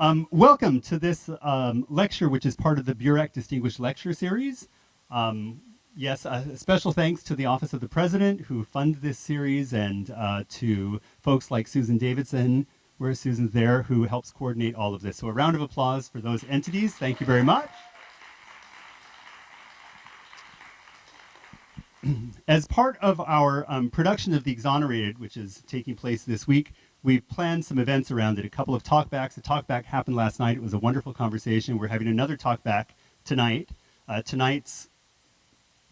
Um, welcome to this um, lecture, which is part of the Burack Distinguished Lecture Series. Um, yes, a special thanks to the Office of the President who funded this series and uh, to folks like Susan Davidson, where Susan's there, who helps coordinate all of this. So a round of applause for those entities. Thank you very much. As part of our um, production of The Exonerated, which is taking place this week, we've planned some events around it. A couple of talkbacks. A talkback happened last night. It was a wonderful conversation. We're having another talkback tonight. Uh, tonight's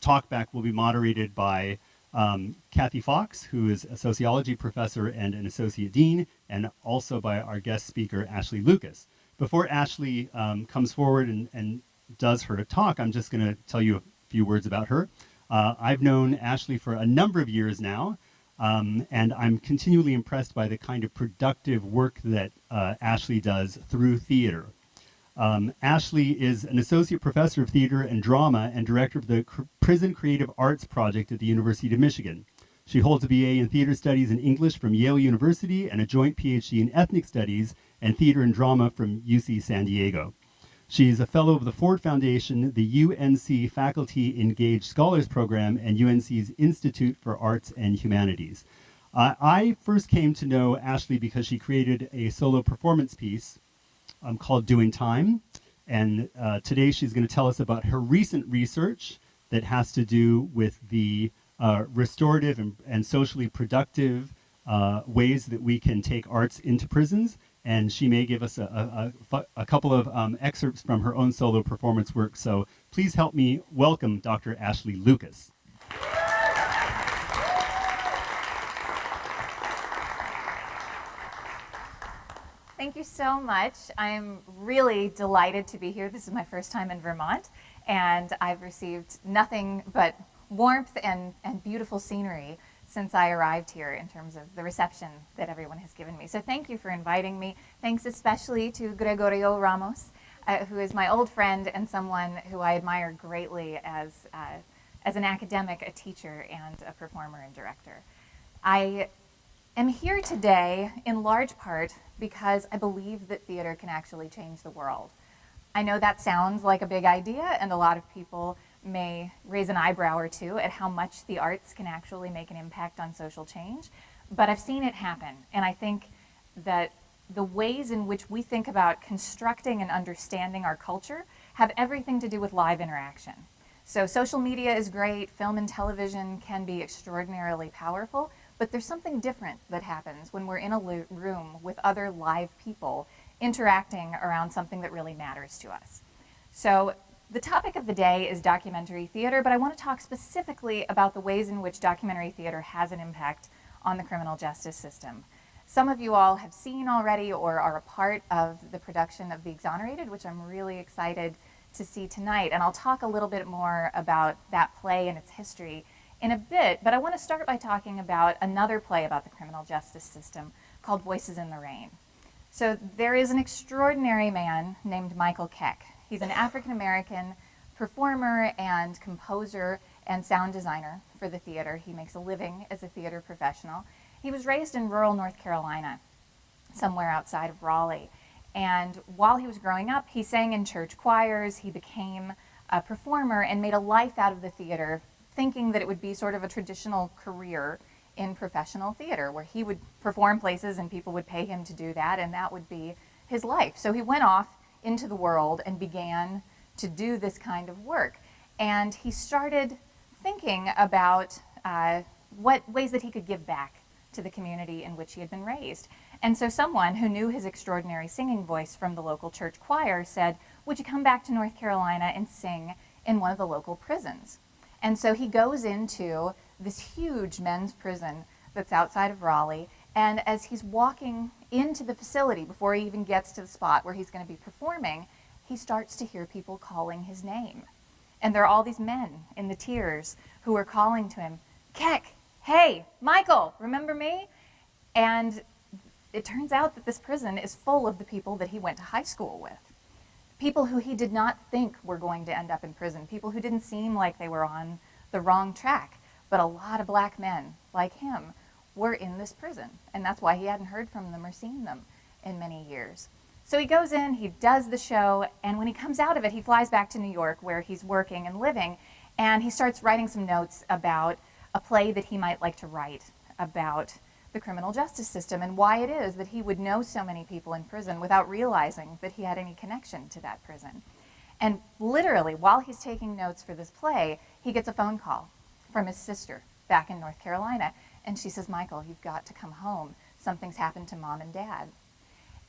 talkback will be moderated by um, Kathy Fox, who is a sociology professor and an associate dean, and also by our guest speaker, Ashley Lucas. Before Ashley um, comes forward and, and does her talk, I'm just going to tell you a few words about her. Uh, I've known Ashley for a number of years now, um, and I'm continually impressed by the kind of productive work that uh, Ashley does through theater. Um, Ashley is an associate professor of theater and drama and director of the C Prison Creative Arts Project at the University of Michigan. She holds a BA in theater studies and English from Yale University and a joint PhD in ethnic studies and theater and drama from UC San Diego. She is a fellow of the Ford Foundation, the UNC Faculty Engaged Scholars Program, and UNC's Institute for Arts and Humanities. Uh, I first came to know Ashley because she created a solo performance piece um, called Doing Time. And uh, today she's going to tell us about her recent research that has to do with the uh, restorative and, and, socially productive uh, ways that we can take arts into prisons and she may give us a, a, a couple of um, excerpts from her own solo performance work. So please help me welcome Dr. Ashley Lucas. Thank you so much. I'm really delighted to be here. This is my first time in Vermont, and I've received nothing but warmth and, and beautiful scenery since I arrived here in terms of the reception that everyone has given me. So thank you for inviting me. Thanks especially to Gregorio Ramos, uh, who is my old friend and someone who I admire greatly as, uh, as an academic, a teacher, and a performer and director. I am here today in large part because I believe that theater can actually change the world. I know that sounds like a big idea and a lot of people may raise an eyebrow or two at how much the arts can actually make an impact on social change, but I've seen it happen. And I think that the ways in which we think about constructing and understanding our culture have everything to do with live interaction. So social media is great, film and television can be extraordinarily powerful, but there's something different that happens when we're in a room with other live people interacting around something that really matters to us. So the topic of the day is documentary theater, but I want to talk specifically about the ways in which documentary theater has an impact on the criminal justice system. Some of you all have seen already or are a part of the production of The Exonerated, which I'm really excited to see tonight. And I'll talk a little bit more about that play and its history in a bit, but I want to start by talking about another play about the criminal justice system called Voices in the Rain. So there is an extraordinary man named Michael Keck He's an African American performer and composer and sound designer for the theater. He makes a living as a theater professional. He was raised in rural North Carolina, somewhere outside of Raleigh. And while he was growing up, he sang in church choirs. He became a performer and made a life out of the theater, thinking that it would be sort of a traditional career in professional theater, where he would perform places and people would pay him to do that, and that would be his life. So he went off into the world and began to do this kind of work. And he started thinking about uh, what ways that he could give back to the community in which he had been raised. And so someone who knew his extraordinary singing voice from the local church choir said, would you come back to North Carolina and sing in one of the local prisons? And so he goes into this huge men's prison that's outside of Raleigh and as he's walking into the facility before he even gets to the spot where he's going to be performing, he starts to hear people calling his name. And there are all these men in the tiers who are calling to him, Keck, hey, Michael, remember me? And it turns out that this prison is full of the people that he went to high school with. People who he did not think were going to end up in prison, people who didn't seem like they were on the wrong track, but a lot of black men like him were in this prison. And that's why he hadn't heard from them or seen them in many years. So he goes in, he does the show, and when he comes out of it, he flies back to New York where he's working and living, and he starts writing some notes about a play that he might like to write about the criminal justice system and why it is that he would know so many people in prison without realizing that he had any connection to that prison. And literally, while he's taking notes for this play, he gets a phone call from his sister back in North Carolina. And she says, Michael, you've got to come home. Something's happened to mom and dad.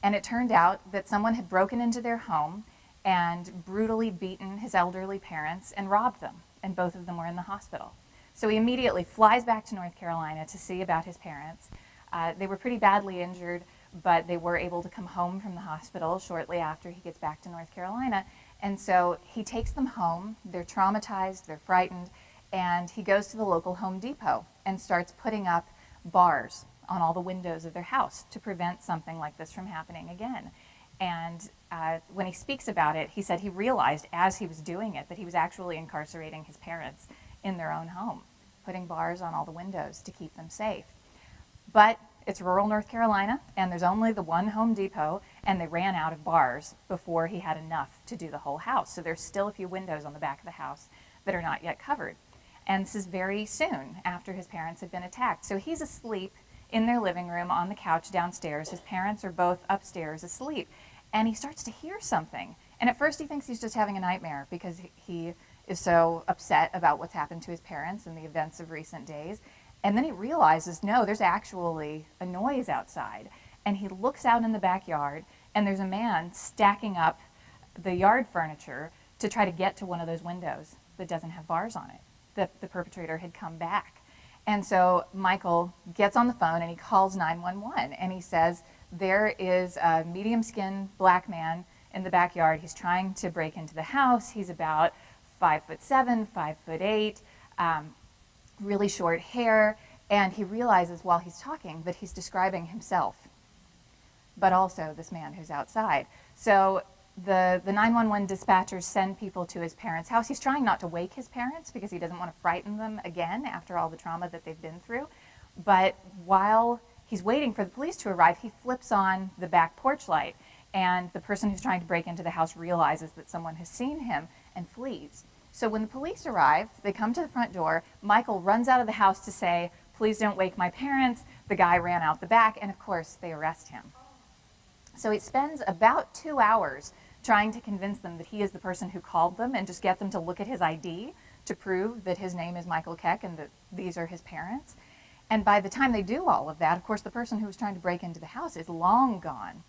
And it turned out that someone had broken into their home and brutally beaten his elderly parents and robbed them. And both of them were in the hospital. So he immediately flies back to North Carolina to see about his parents. Uh, they were pretty badly injured, but they were able to come home from the hospital shortly after he gets back to North Carolina. And so he takes them home. They're traumatized, they're frightened, and he goes to the local Home Depot and starts putting up bars on all the windows of their house to prevent something like this from happening again. And uh, when he speaks about it, he said he realized as he was doing it that he was actually incarcerating his parents in their own home, putting bars on all the windows to keep them safe. But it's rural North Carolina, and there's only the one Home Depot, and they ran out of bars before he had enough to do the whole house. So there's still a few windows on the back of the house that are not yet covered. And this is very soon after his parents had been attacked. So he's asleep in their living room on the couch downstairs. His parents are both upstairs asleep. And he starts to hear something. And at first he thinks he's just having a nightmare because he is so upset about what's happened to his parents and the events of recent days. And then he realizes, no, there's actually a noise outside. And he looks out in the backyard, and there's a man stacking up the yard furniture to try to get to one of those windows that doesn't have bars on it. The, the perpetrator had come back. And so Michael gets on the phone and he calls 911 and he says, there is a medium skinned black man in the backyard. He's trying to break into the house. He's about five foot seven, five foot eight. Um, really short hair, and he realizes while he's talking that he's describing himself, but also this man who's outside. So the, the 911 dispatchers send people to his parents' house. He's trying not to wake his parents because he doesn't want to frighten them again after all the trauma that they've been through. But while he's waiting for the police to arrive, he flips on the back porch light. And the person who's trying to break into the house realizes that someone has seen him and flees. So when the police arrive, they come to the front door. Michael runs out of the house to say, please don't wake my parents. The guy ran out the back, and of course, they arrest him. So he spends about two hours trying to convince them that he is the person who called them and just get them to look at his ID to prove that his name is Michael Keck and that these are his parents. And by the time they do all of that, of course, the person who was trying to break into the house is long gone.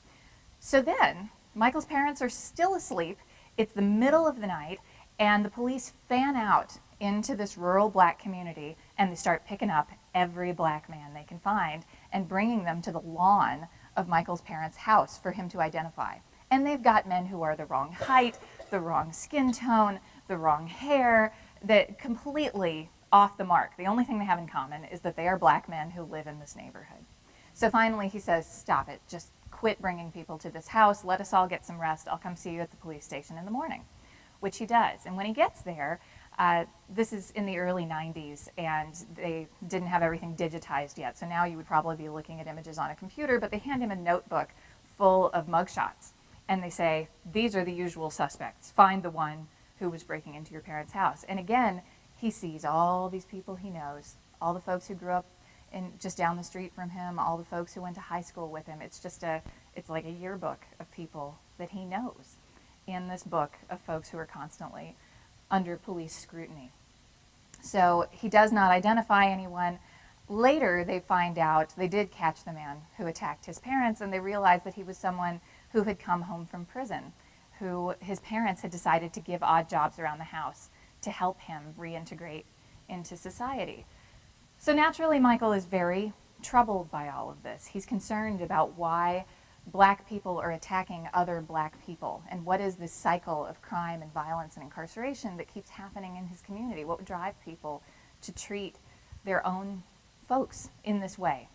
So then, Michael's parents are still asleep. It's the middle of the night, and the police fan out into this rural black community and they start picking up every black man they can find and bringing them to the lawn of Michael's parents' house for him to identify. And they've got men who are the wrong height, the wrong skin tone, the wrong hair, that completely off the mark. The only thing they have in common is that they are black men who live in this neighborhood. So finally he says, stop it, just quit bringing people to this house, let us all get some rest, I'll come see you at the police station in the morning which he does. And when he gets there, uh, this is in the early 90s, and they didn't have everything digitized yet. So now you would probably be looking at images on a computer, but they hand him a notebook full of mugshots. And they say, these are the usual suspects. Find the one who was breaking into your parents' house. And again, he sees all these people he knows, all the folks who grew up in, just down the street from him, all the folks who went to high school with him. It's just a, it's like a yearbook of people that he knows in this book of folks who are constantly under police scrutiny. So he does not identify anyone. Later, they find out they did catch the man who attacked his parents, and they realize that he was someone who had come home from prison, who his parents had decided to give odd jobs around the house to help him reintegrate into society. So naturally, Michael is very troubled by all of this. He's concerned about why black people are attacking other black people and what is this cycle of crime and violence and incarceration that keeps happening in his community what would drive people to treat their own folks in this way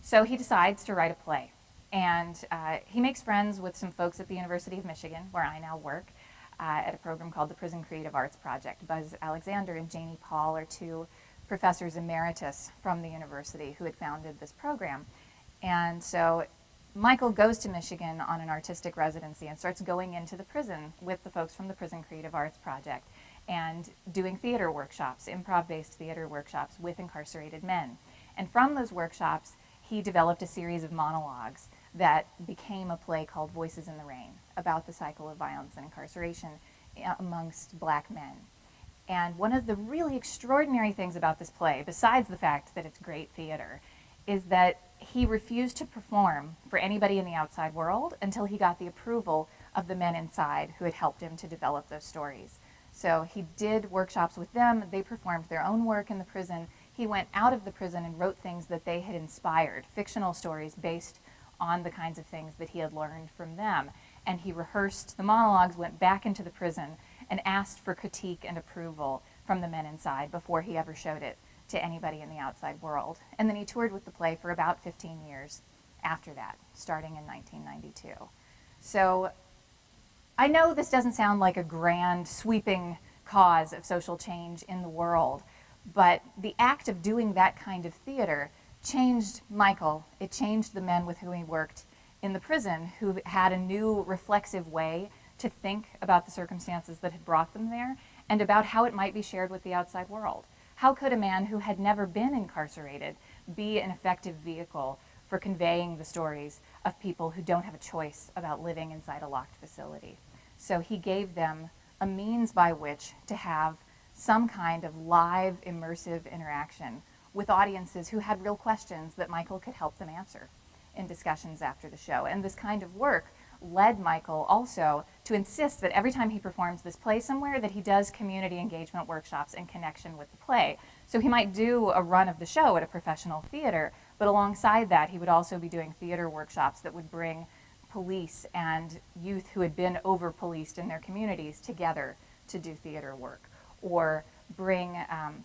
so he decides to write a play and uh, he makes friends with some folks at the university of michigan where i now work uh, at a program called the prison creative arts project buzz alexander and janie paul are two professors emeritus from the university who had founded this program and so Michael goes to Michigan on an artistic residency and starts going into the prison with the folks from the Prison Creative Arts Project and doing theater workshops, improv based theater workshops with incarcerated men. And from those workshops, he developed a series of monologues that became a play called Voices in the Rain about the cycle of violence and incarceration uh, amongst black men. And one of the really extraordinary things about this play, besides the fact that it's great theater, is that he refused to perform for anybody in the outside world until he got the approval of the men inside who had helped him to develop those stories. So he did workshops with them, they performed their own work in the prison. He went out of the prison and wrote things that they had inspired, fictional stories based on the kinds of things that he had learned from them. And he rehearsed the monologues, went back into the prison, and asked for critique and approval from the men inside before he ever showed it to anybody in the outside world. And then he toured with the play for about 15 years after that, starting in 1992. So I know this doesn't sound like a grand, sweeping cause of social change in the world, but the act of doing that kind of theater changed Michael. It changed the men with whom he worked in the prison who had a new reflexive way to think about the circumstances that had brought them there and about how it might be shared with the outside world. How could a man who had never been incarcerated be an effective vehicle for conveying the stories of people who don't have a choice about living inside a locked facility? So he gave them a means by which to have some kind of live, immersive interaction with audiences who had real questions that Michael could help them answer in discussions after the show. And this kind of work led Michael also to insist that every time he performs this play somewhere that he does community engagement workshops in connection with the play. So he might do a run of the show at a professional theater, but alongside that he would also be doing theater workshops that would bring police and youth who had been over-policed in their communities together to do theater work, or bring um,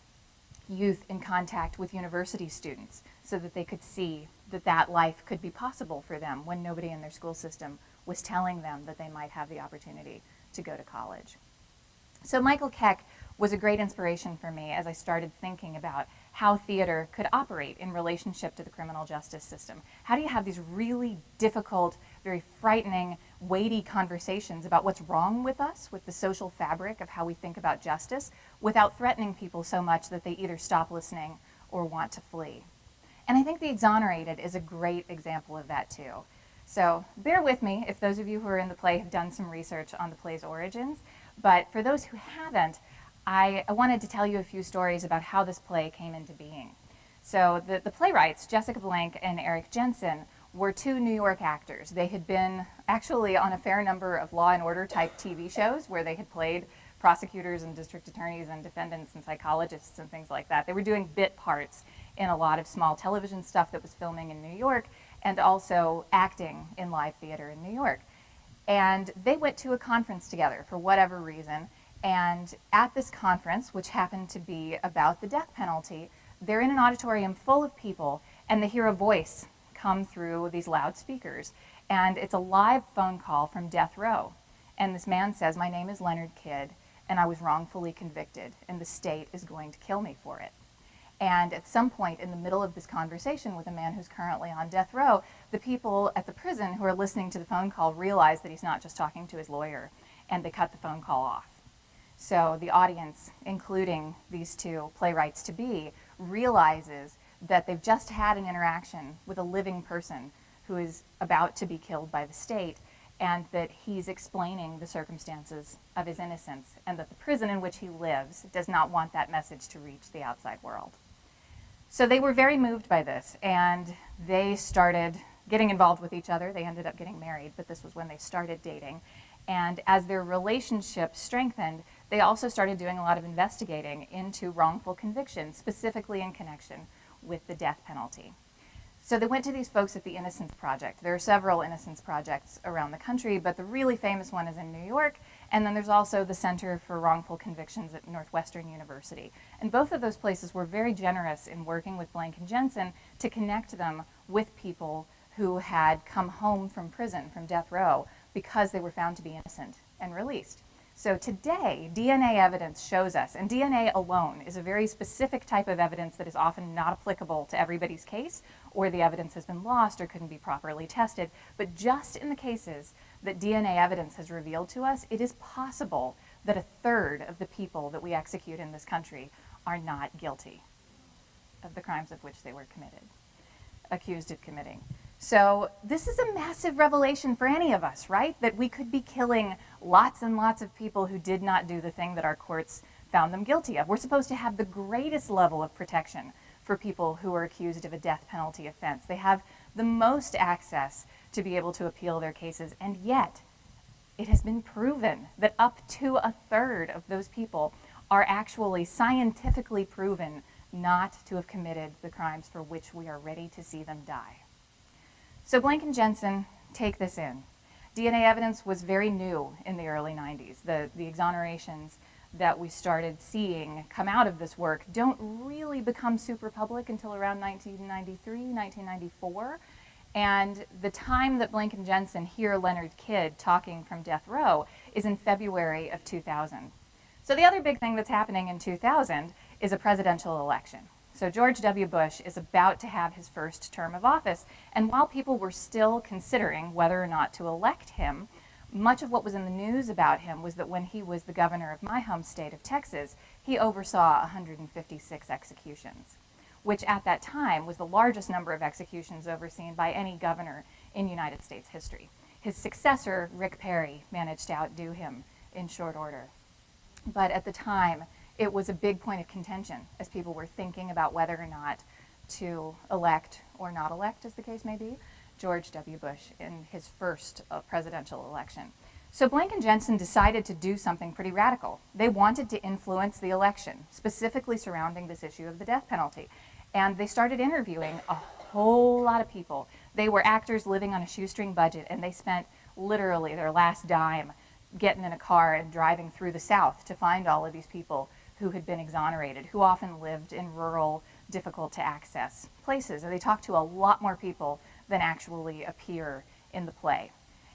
youth in contact with university students so that they could see that that life could be possible for them when nobody in their school system was telling them that they might have the opportunity to go to college. So Michael Keck was a great inspiration for me as I started thinking about how theater could operate in relationship to the criminal justice system. How do you have these really difficult, very frightening, weighty conversations about what's wrong with us, with the social fabric of how we think about justice, without threatening people so much that they either stop listening or want to flee? And I think The Exonerated is a great example of that too. So bear with me if those of you who are in the play have done some research on the play's origins. But for those who haven't, I, I wanted to tell you a few stories about how this play came into being. So the, the playwrights, Jessica Blank and Eric Jensen, were two New York actors. They had been actually on a fair number of Law and Order type TV shows where they had played prosecutors and district attorneys and defendants and psychologists and things like that. They were doing bit parts in a lot of small television stuff that was filming in New York and also acting in live theater in New York. And they went to a conference together for whatever reason. And at this conference, which happened to be about the death penalty, they're in an auditorium full of people and they hear a voice come through these loudspeakers. And it's a live phone call from death row. And this man says, my name is Leonard Kidd and I was wrongfully convicted and the state is going to kill me for it. And at some point in the middle of this conversation with a man who's currently on death row, the people at the prison who are listening to the phone call realize that he's not just talking to his lawyer, and they cut the phone call off. So the audience, including these two playwrights to be, realizes that they've just had an interaction with a living person who is about to be killed by the state, and that he's explaining the circumstances of his innocence, and that the prison in which he lives does not want that message to reach the outside world. So they were very moved by this, and they started getting involved with each other. They ended up getting married, but this was when they started dating. And as their relationship strengthened, they also started doing a lot of investigating into wrongful convictions, specifically in connection with the death penalty. So they went to these folks at the Innocence Project. There are several Innocence Projects around the country, but the really famous one is in New York, and then there's also the Center for Wrongful Convictions at Northwestern University. And both of those places were very generous in working with Blank and Jensen to connect them with people who had come home from prison, from death row, because they were found to be innocent and released. So today, DNA evidence shows us, and DNA alone is a very specific type of evidence that is often not applicable to everybody's case, or the evidence has been lost or couldn't be properly tested. But just in the cases that DNA evidence has revealed to us, it is possible that a third of the people that we execute in this country are not guilty of the crimes of which they were committed, accused of committing. So this is a massive revelation for any of us, right? That we could be killing lots and lots of people who did not do the thing that our courts found them guilty of. We're supposed to have the greatest level of protection for people who are accused of a death penalty offense. They have the most access to be able to appeal their cases, and yet it has been proven that up to a third of those people are actually scientifically proven not to have committed the crimes for which we are ready to see them die. So Blank and Jensen take this in. DNA evidence was very new in the early 90s. The, the exonerations that we started seeing come out of this work don't really become super public until around 1993, 1994. And the time that Blank and Jensen hear Leonard Kidd talking from death row is in February of 2000. So the other big thing that's happening in 2000 is a presidential election. So George W. Bush is about to have his first term of office, and while people were still considering whether or not to elect him, much of what was in the news about him was that when he was the governor of my home state of Texas, he oversaw 156 executions, which at that time was the largest number of executions overseen by any governor in United States history. His successor, Rick Perry, managed to outdo him in short order. But at the time, it was a big point of contention as people were thinking about whether or not to elect or not elect, as the case may be, George W. Bush in his first uh, presidential election. So Blank and Jensen decided to do something pretty radical. They wanted to influence the election, specifically surrounding this issue of the death penalty. And they started interviewing a whole lot of people. They were actors living on a shoestring budget, and they spent literally their last dime getting in a car and driving through the South to find all of these people who had been exonerated, who often lived in rural, difficult to access places. And they talked to a lot more people than actually appear in the play.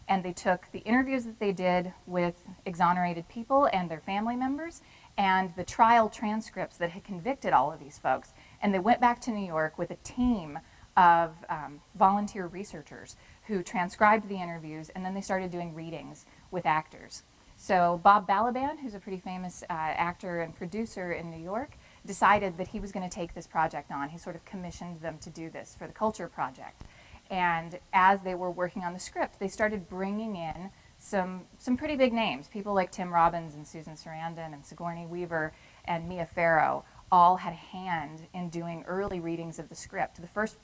And they took the interviews that they did with exonerated people and their family members and the trial transcripts that had convicted all of these folks. And they went back to New York with a team of um, volunteer researchers who transcribed the interviews and then they started doing readings with actors. So Bob Balaban, who's a pretty famous uh, actor and producer in New York, decided that he was going to take this project on. He sort of commissioned them to do this for the Culture Project. And as they were working on the script, they started bringing in some, some pretty big names. People like Tim Robbins and Susan Sarandon and Sigourney Weaver and Mia Farrow all had a hand in doing early readings of the script. The first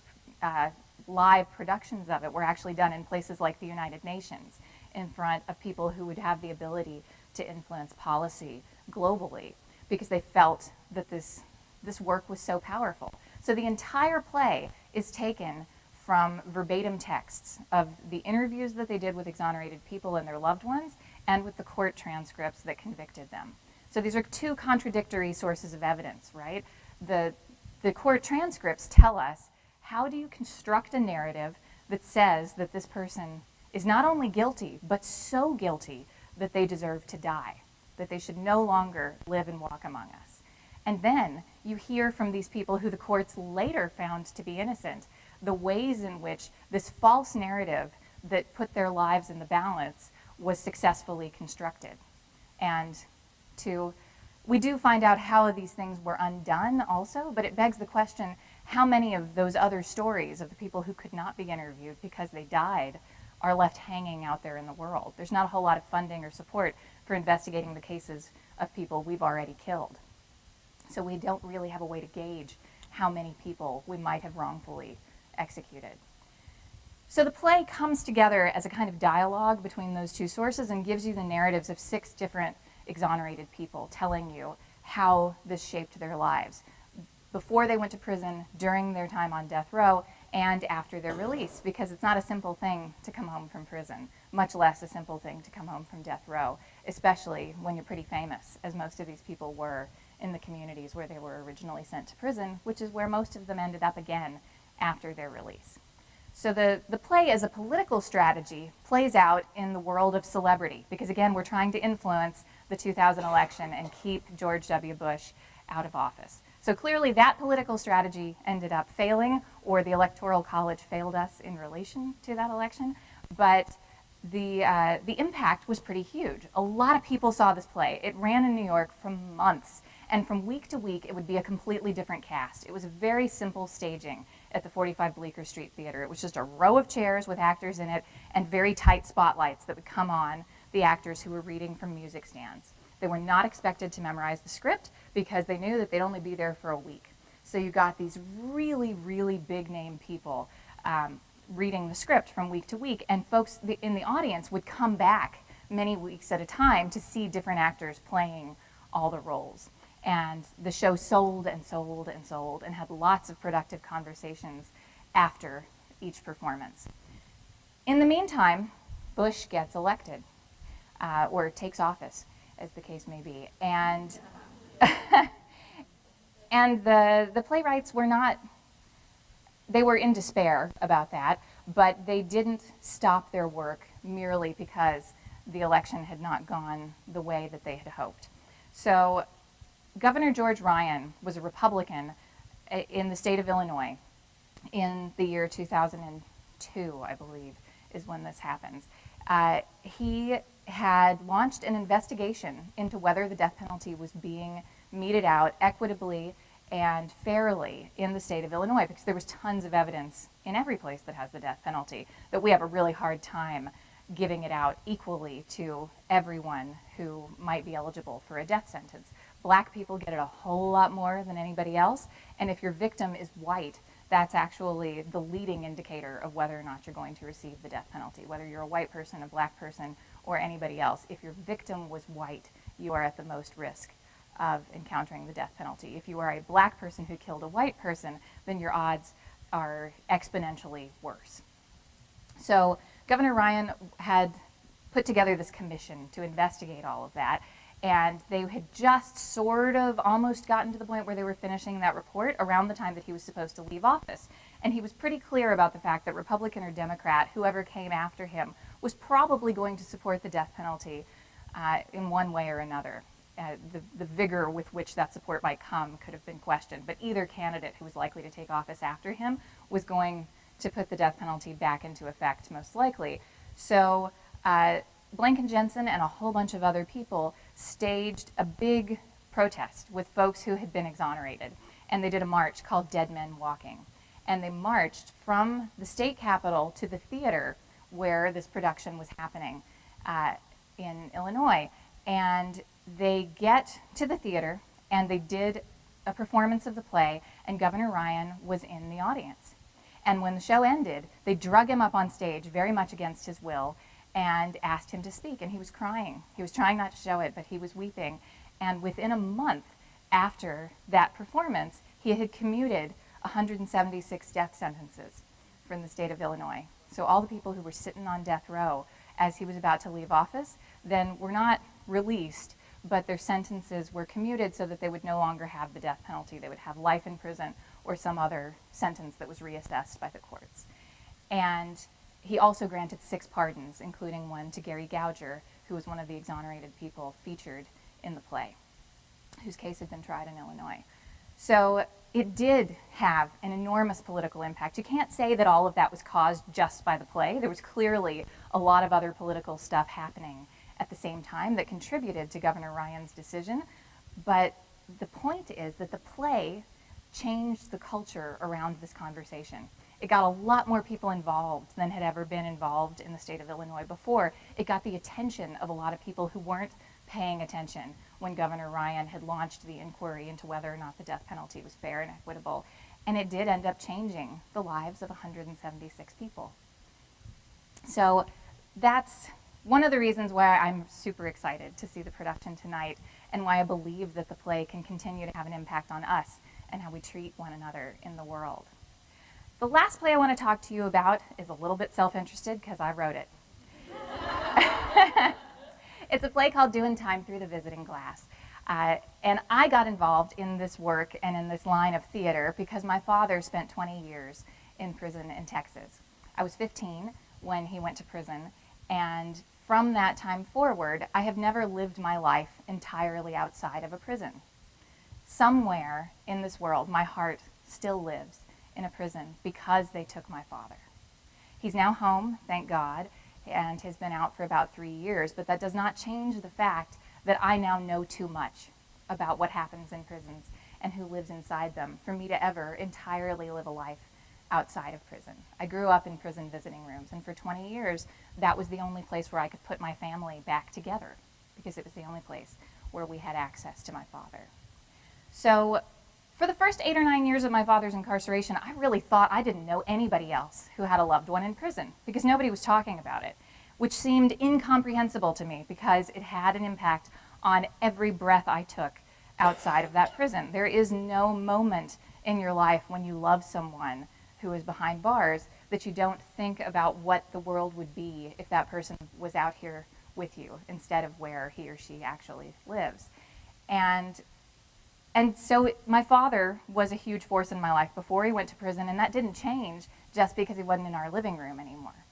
uh, live productions of it were actually done in places like the United Nations in front of people who would have the ability to influence policy globally because they felt that this, this work was so powerful. So the entire play is taken from verbatim texts of the interviews that they did with exonerated people and their loved ones and with the court transcripts that convicted them. So these are two contradictory sources of evidence, right? The, the court transcripts tell us how do you construct a narrative that says that this person is not only guilty, but so guilty that they deserve to die, that they should no longer live and walk among us. And then you hear from these people who the courts later found to be innocent, the ways in which this false narrative that put their lives in the balance was successfully constructed. And to, we do find out how these things were undone also, but it begs the question, how many of those other stories of the people who could not be interviewed because they died are left hanging out there in the world. There's not a whole lot of funding or support for investigating the cases of people we've already killed. So we don't really have a way to gauge how many people we might have wrongfully executed. So the play comes together as a kind of dialogue between those two sources and gives you the narratives of six different exonerated people telling you how this shaped their lives before they went to prison, during their time on death row, and after their release because it's not a simple thing to come home from prison, much less a simple thing to come home from death row, especially when you're pretty famous, as most of these people were in the communities where they were originally sent to prison, which is where most of them ended up again after their release. So the, the play as a political strategy plays out in the world of celebrity because again, we're trying to influence the 2000 election and keep George W. Bush out of office. So clearly that political strategy ended up failing or the Electoral College failed us in relation to that election. But the, uh, the impact was pretty huge. A lot of people saw this play. It ran in New York for months. And from week to week, it would be a completely different cast. It was a very simple staging at the 45 Bleecker Street Theater. It was just a row of chairs with actors in it and very tight spotlights that would come on the actors who were reading from music stands. They were not expected to memorize the script because they knew that they'd only be there for a week. So you got these really, really big name people um, reading the script from week to week, and folks in the audience would come back many weeks at a time to see different actors playing all the roles. And the show sold and sold and sold and had lots of productive conversations after each performance. In the meantime, Bush gets elected uh, or takes office, as the case may be. And, and the, the playwrights were not, they were in despair about that, but they didn't stop their work merely because the election had not gone the way that they had hoped. So Governor George Ryan was a Republican uh, in the state of Illinois in the year 2002, I believe, is when this happens. Uh, he had launched an investigation into whether the death penalty was being meted out equitably and fairly in the state of Illinois because there was tons of evidence in every place that has the death penalty that we have a really hard time giving it out equally to everyone who might be eligible for a death sentence. Black people get it a whole lot more than anybody else, and if your victim is white, that's actually the leading indicator of whether or not you're going to receive the death penalty, whether you're a white person, a black person, or anybody else. If your victim was white, you are at the most risk of encountering the death penalty. If you are a black person who killed a white person, then your odds are exponentially worse. So Governor Ryan had put together this commission to investigate all of that. And they had just sort of almost gotten to the point where they were finishing that report around the time that he was supposed to leave office. And he was pretty clear about the fact that Republican or Democrat, whoever came after him, was probably going to support the death penalty uh, in one way or another. Uh, the, the vigor with which that support might come could have been questioned, but either candidate who was likely to take office after him was going to put the death penalty back into effect, most likely. So uh, Blank and Jensen and a whole bunch of other people staged a big protest with folks who had been exonerated. And they did a march called Dead Men Walking. And they marched from the state capitol to the theater where this production was happening uh, in Illinois. And they get to the theater and they did a performance of the play, and Governor Ryan was in the audience. And when the show ended, they drug him up on stage, very much against his will, and asked him to speak. And he was crying. He was trying not to show it, but he was weeping. And within a month after that performance, he had commuted 176 death sentences from the state of Illinois. So all the people who were sitting on death row as he was about to leave office then were not released, but their sentences were commuted so that they would no longer have the death penalty. They would have life in prison or some other sentence that was reassessed by the courts. And he also granted six pardons, including one to Gary Gauger, who was one of the exonerated people featured in the play, whose case had been tried in Illinois. So it did have an enormous political impact. You can't say that all of that was caused just by the play. There was clearly a lot of other political stuff happening at the same time that contributed to Governor Ryan's decision. But the point is that the play changed the culture around this conversation. It got a lot more people involved than had ever been involved in the state of Illinois before. It got the attention of a lot of people who weren't paying attention when Governor Ryan had launched the inquiry into whether or not the death penalty was fair and equitable. And it did end up changing the lives of 176 people. So that's one of the reasons why I'm super excited to see the production tonight and why I believe that the play can continue to have an impact on us and how we treat one another in the world. The last play I want to talk to you about is a little bit self-interested because I wrote it. it's a play called Doing Time Through the Visiting Glass. Uh, and I got involved in this work and in this line of theater because my father spent 20 years in prison in Texas. I was 15 when he went to prison, and from that time forward, I have never lived my life entirely outside of a prison. Somewhere in this world, my heart still lives in a prison because they took my father. He's now home, thank God, and has been out for about three years, but that does not change the fact that I now know too much about what happens in prisons and who lives inside them for me to ever entirely live a life outside of prison. I grew up in prison visiting rooms, and for 20 years, that was the only place where I could put my family back together because it was the only place where we had access to my father. So for the first eight or nine years of my father's incarceration, I really thought I didn't know anybody else who had a loved one in prison because nobody was talking about it, which seemed incomprehensible to me because it had an impact on every breath I took outside of that prison. There is no moment in your life when you love someone who is behind bars that you don't think about what the world would be if that person was out here with you instead of where he or she actually lives. And and so my father was a huge force in my life before he went to prison, and that didn't change just because he wasn't in our living room anymore.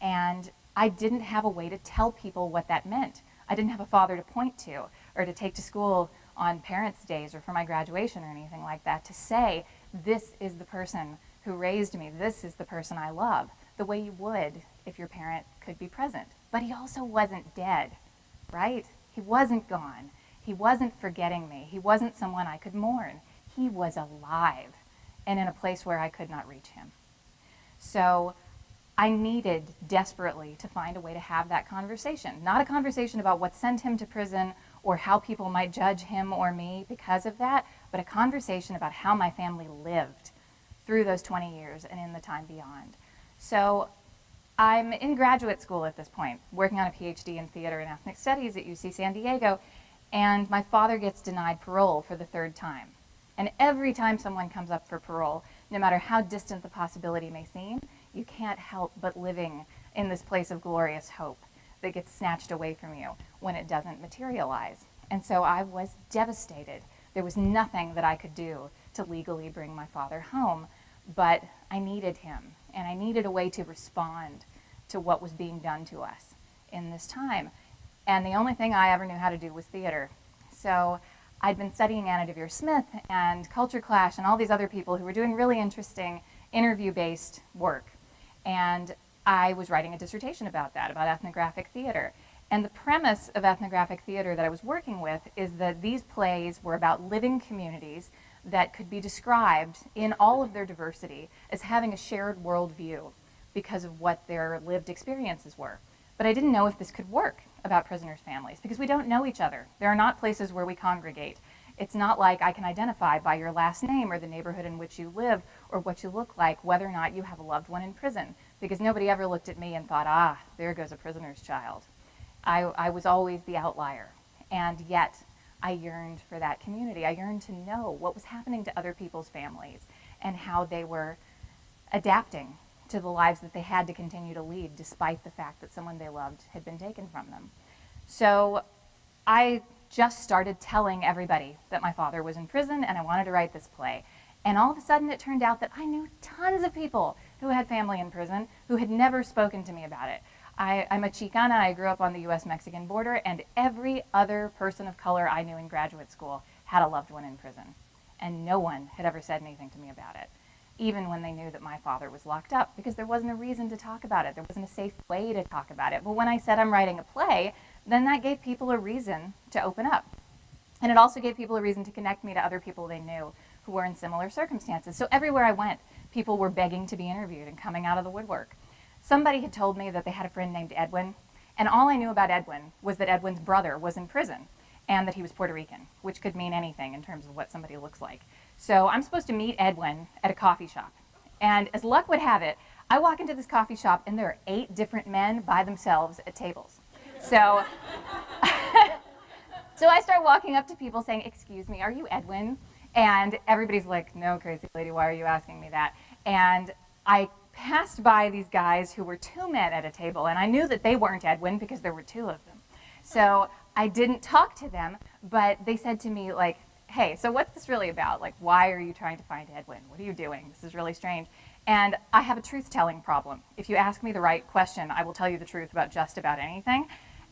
And I didn't have a way to tell people what that meant. I didn't have a father to point to or to take to school on parents' days or for my graduation or anything like that to say, this is the person who raised me, this is the person I love, the way you would if your parent could be present. But he also wasn't dead, right? He wasn't gone. He wasn't forgetting me. He wasn't someone I could mourn. He was alive and in a place where I could not reach him. So I needed desperately to find a way to have that conversation. Not a conversation about what sent him to prison or how people might judge him or me because of that, but a conversation about how my family lived through those 20 years and in the time beyond. So I'm in graduate school at this point, working on a PhD in theater and ethnic studies at UC San Diego, and my father gets denied parole for the third time. And every time someone comes up for parole, no matter how distant the possibility may seem, you can't help but living in this place of glorious hope that gets snatched away from you when it doesn't materialize. And so I was devastated. There was nothing that I could do to legally bring my father home, but I needed him, and I needed a way to respond to what was being done to us in this time. And the only thing I ever knew how to do was theater. So I'd been studying Anna Deavere Smith and Culture Clash and all these other people who were doing really interesting interview-based work. And I was writing a dissertation about that, about ethnographic theater. And the premise of ethnographic theater that I was working with is that these plays were about living communities that could be described in all of their diversity as having a shared worldview because of what their lived experiences were. But I didn't know if this could work about prisoners' families because we don't know each other. There are not places where we congregate. It's not like I can identify by your last name or the neighborhood in which you live or what you look like whether or not you have a loved one in prison because nobody ever looked at me and thought, ah, there goes a prisoner's child. I, I was always the outlier. And yet, I yearned for that community. I yearned to know what was happening to other people's families and how they were adapting to the lives that they had to continue to lead despite the fact that someone they loved had been taken from them. So I just started telling everybody that my father was in prison and I wanted to write this play. And all of a sudden it turned out that I knew tons of people who had family in prison who had never spoken to me about it. I, am a Chicana, I grew up on the US-Mexican border, and every other person of color I knew in graduate school had a loved one in prison. And no one had ever said anything to me about it even when they knew that my father was locked up, because there wasn't a reason to talk about it. There wasn't a safe way to talk about it. But when I said I'm writing a play, then that gave people a reason to open up. And it also gave people a reason to connect me to other people they knew who were in similar circumstances. So everywhere I went, people were begging to be interviewed and coming out of the woodwork. Somebody had told me that they had a friend named Edwin, and all I knew about Edwin was that Edwin's brother was in prison and that he was Puerto Rican, which could mean anything in terms of what somebody looks like. So I'm supposed to meet Edwin at a coffee shop. And as luck would have it, I walk into this coffee shop and there are eight different men by themselves at tables. So, so I start walking up to people saying, excuse me, are you Edwin? And everybody's like, no, crazy lady, why are you asking me that? And I passed by these guys who were two men at a table, and I knew that they weren't Edwin because there were two of them. So I didn't talk to them, but they said to me, like, hey, so what's this really about? Like, why are you trying to find Edwin? What are you doing? This is really strange. And I have a truth telling problem. If you ask me the right question, I will tell you the truth about just about anything.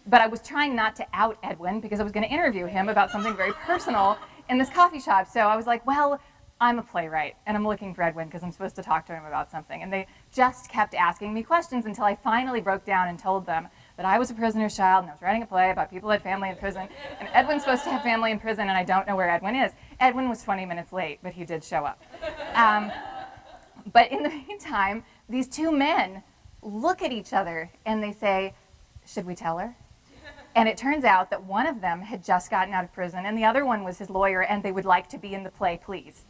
But I was trying not to out Edwin because I was going to interview him about something very personal in this coffee shop. So I was like, well, I'm a playwright and I'm looking for Edwin because I'm supposed to talk to him about something. And they just kept asking me questions until I finally broke down and told them that I was a prisoner's child and I was writing a play about people who had family in prison. And Edwin's supposed to have family in prison and I don't know where Edwin is. Edwin was 20 minutes late, but he did show up. Um, but in the meantime, these two men look at each other and they say, should we tell her? And it turns out that one of them had just gotten out of prison and the other one was his lawyer and they would like to be in the play, please.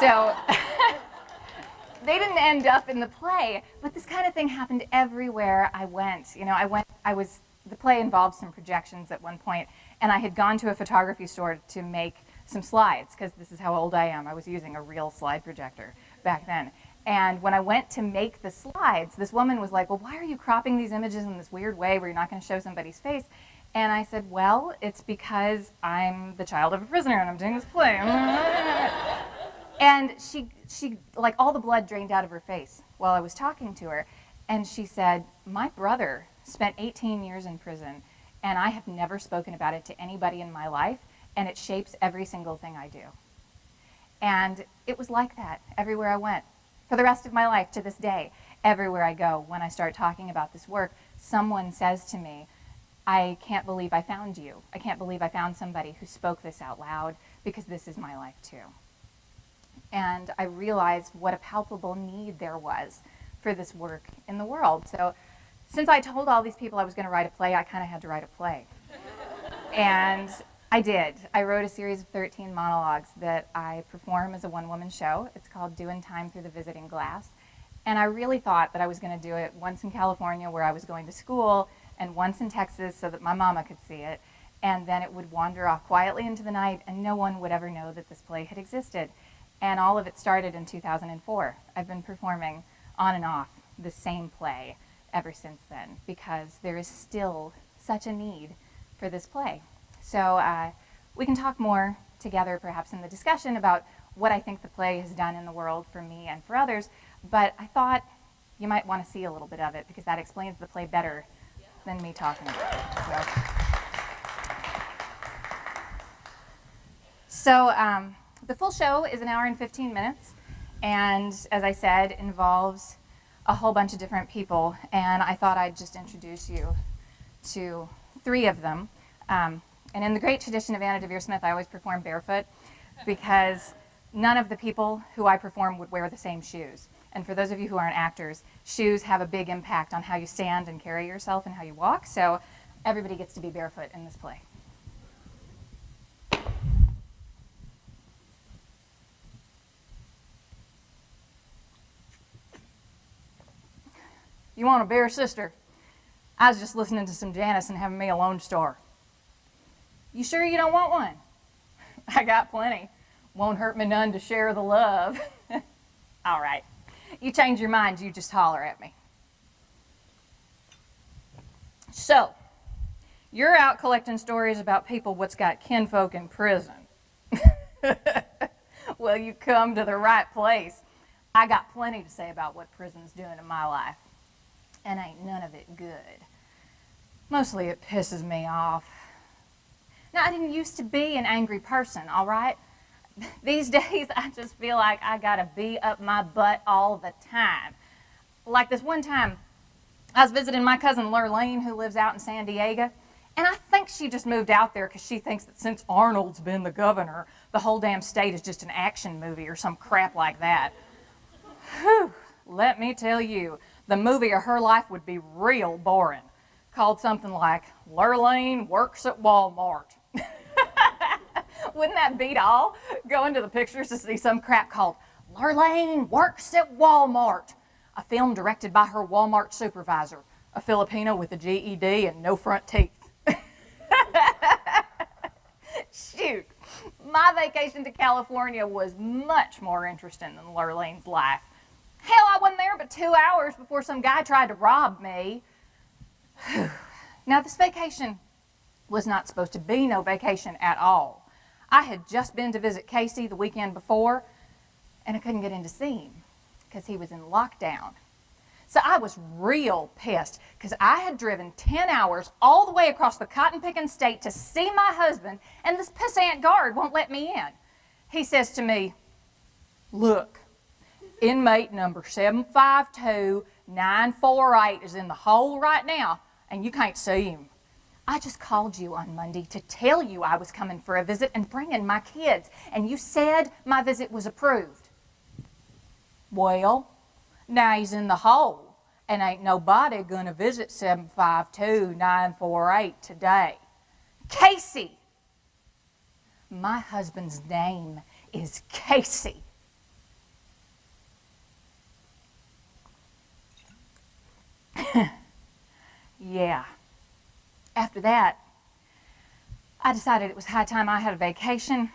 So they didn't end up in the play, but this kind of thing happened everywhere I went. You know, I went, I was, the play involved some projections at one point and I had gone to a photography store to make some slides because this is how old I am. I was using a real slide projector back then. And when I went to make the slides, this woman was like, well, why are you cropping these images in this weird way where you're not going to show somebody's face? And I said, well, it's because I'm the child of a prisoner and I'm doing this play. and she, she, like all the blood drained out of her face while I was talking to her. And she said, my brother spent 18 years in prison and I have never spoken about it to anybody in my life and it shapes every single thing I do. And it was like that everywhere I went for the rest of my life to this day. Everywhere I go, when I start talking about this work, someone says to me, I can't believe I found you. I can't believe I found somebody who spoke this out loud because this is my life too. And I realized what a palpable need there was for this work in the world. So since I told all these people I was going to write a play, I kind of had to write a play. and I did. I wrote a series of 13 monologues that I perform as a one-woman show. It's called Doing Time Through the Visiting Glass. And I really thought that I was going to do it once in California where I was going to school and once in Texas so that my mama could see it. And then it would wander off quietly into the night and no one would ever know that this play had existed. And all of it started in 2004. I've been performing on and off the same play ever since then because there is still such a need for this play. So uh, we can talk more together perhaps in the discussion about what I think the play has done in the world for me and for others, but I thought you might want to see a little bit of it because that explains the play better than me talking about it. So, so um, the full show is an hour and 15 minutes, and as I said, involves a whole bunch of different people, and I thought I'd just introduce you to three of them. Um, and in the great tradition of Anna Deavere Smith, I always perform barefoot because none of the people who I perform would wear the same shoes. And for those of you who aren't actors, shoes have a big impact on how you stand and carry yourself and how you walk. So everybody gets to be barefoot in this play. You want a bear sister? I was just listening to some Janis and having me a Lone Star. You sure you don't want one? I got plenty. Won't hurt me none to share the love. All right. You change your mind, you just holler at me. So, you're out collecting stories about people what's got kinfolk in prison. well, you come to the right place. I got plenty to say about what prison's doing in my life. And ain't none of it good. Mostly it pisses me off. Now, I didn't used to be an angry person, all right? These days, I just feel like I got to be up my butt all the time. Like this one time, I was visiting my cousin Lurleen, who lives out in San Diego, and I think she just moved out there because she thinks that since Arnold's been the governor, the whole damn state is just an action movie or some crap like that. Whew, let me tell you, the movie of her life would be real boring, called something like Lurleen Works at Walmart. Wouldn't that beat all? Go into the pictures to see some crap called Lurleen Works at Walmart, a film directed by her Walmart supervisor, a Filipino with a GED and no front teeth. Shoot, my vacation to California was much more interesting than Lurleen's life. Hell, I wasn't there but two hours before some guy tried to rob me. now, this vacation was not supposed to be no vacation at all. I had just been to visit Casey the weekend before, and I couldn't get in to see him. because he was in lockdown. So I was real pissed because I had driven 10 hours all the way across the cotton picking state to see my husband, and this pissant guard won't let me in. He says to me, Look, inmate number 752-948 is in the hole right now, and you can't see him. I just called you on Monday to tell you I was coming for a visit and bringing my kids, and you said my visit was approved. Well, now he's in the hole, and ain't nobody gonna visit 752-948 today. Casey! My husband's name is Casey. yeah. After that, I decided it was high time I had a vacation.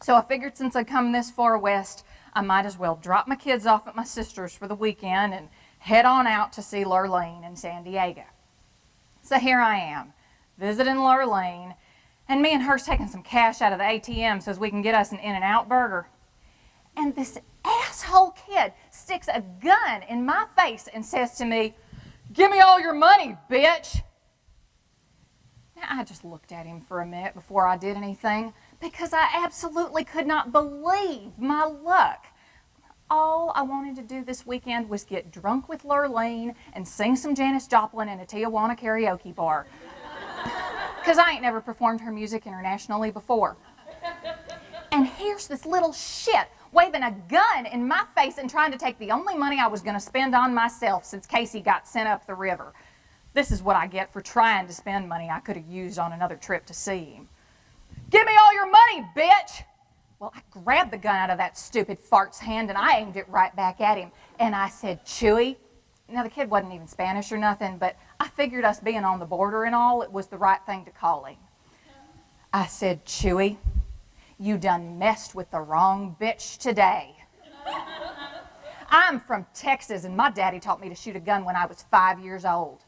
So I figured since I'd come this far west, I might as well drop my kids off at my sister's for the weekend and head on out to see Lurleen in San Diego. So here I am, visiting Lurleen, and me and her's taking some cash out of the ATM so we can get us an In-N-Out burger. And this asshole kid sticks a gun in my face and says to me, Give me all your money, bitch. Now, I just looked at him for a minute before I did anything because I absolutely could not believe my luck. All I wanted to do this weekend was get drunk with Lurleen and sing some Janis Joplin in a Tijuana karaoke bar. Because I ain't never performed her music internationally before. And here's this little shit waving a gun in my face and trying to take the only money I was going to spend on myself since Casey got sent up the river. This is what I get for trying to spend money I could have used on another trip to see him. Give me all your money, bitch! Well, I grabbed the gun out of that stupid fart's hand and I aimed it right back at him. And I said, Chuy. Now, the kid wasn't even Spanish or nothing, but I figured us being on the border and all, it was the right thing to call him. I said, Chuy, you done messed with the wrong bitch today. I'm from Texas, and my daddy taught me to shoot a gun when I was five years old.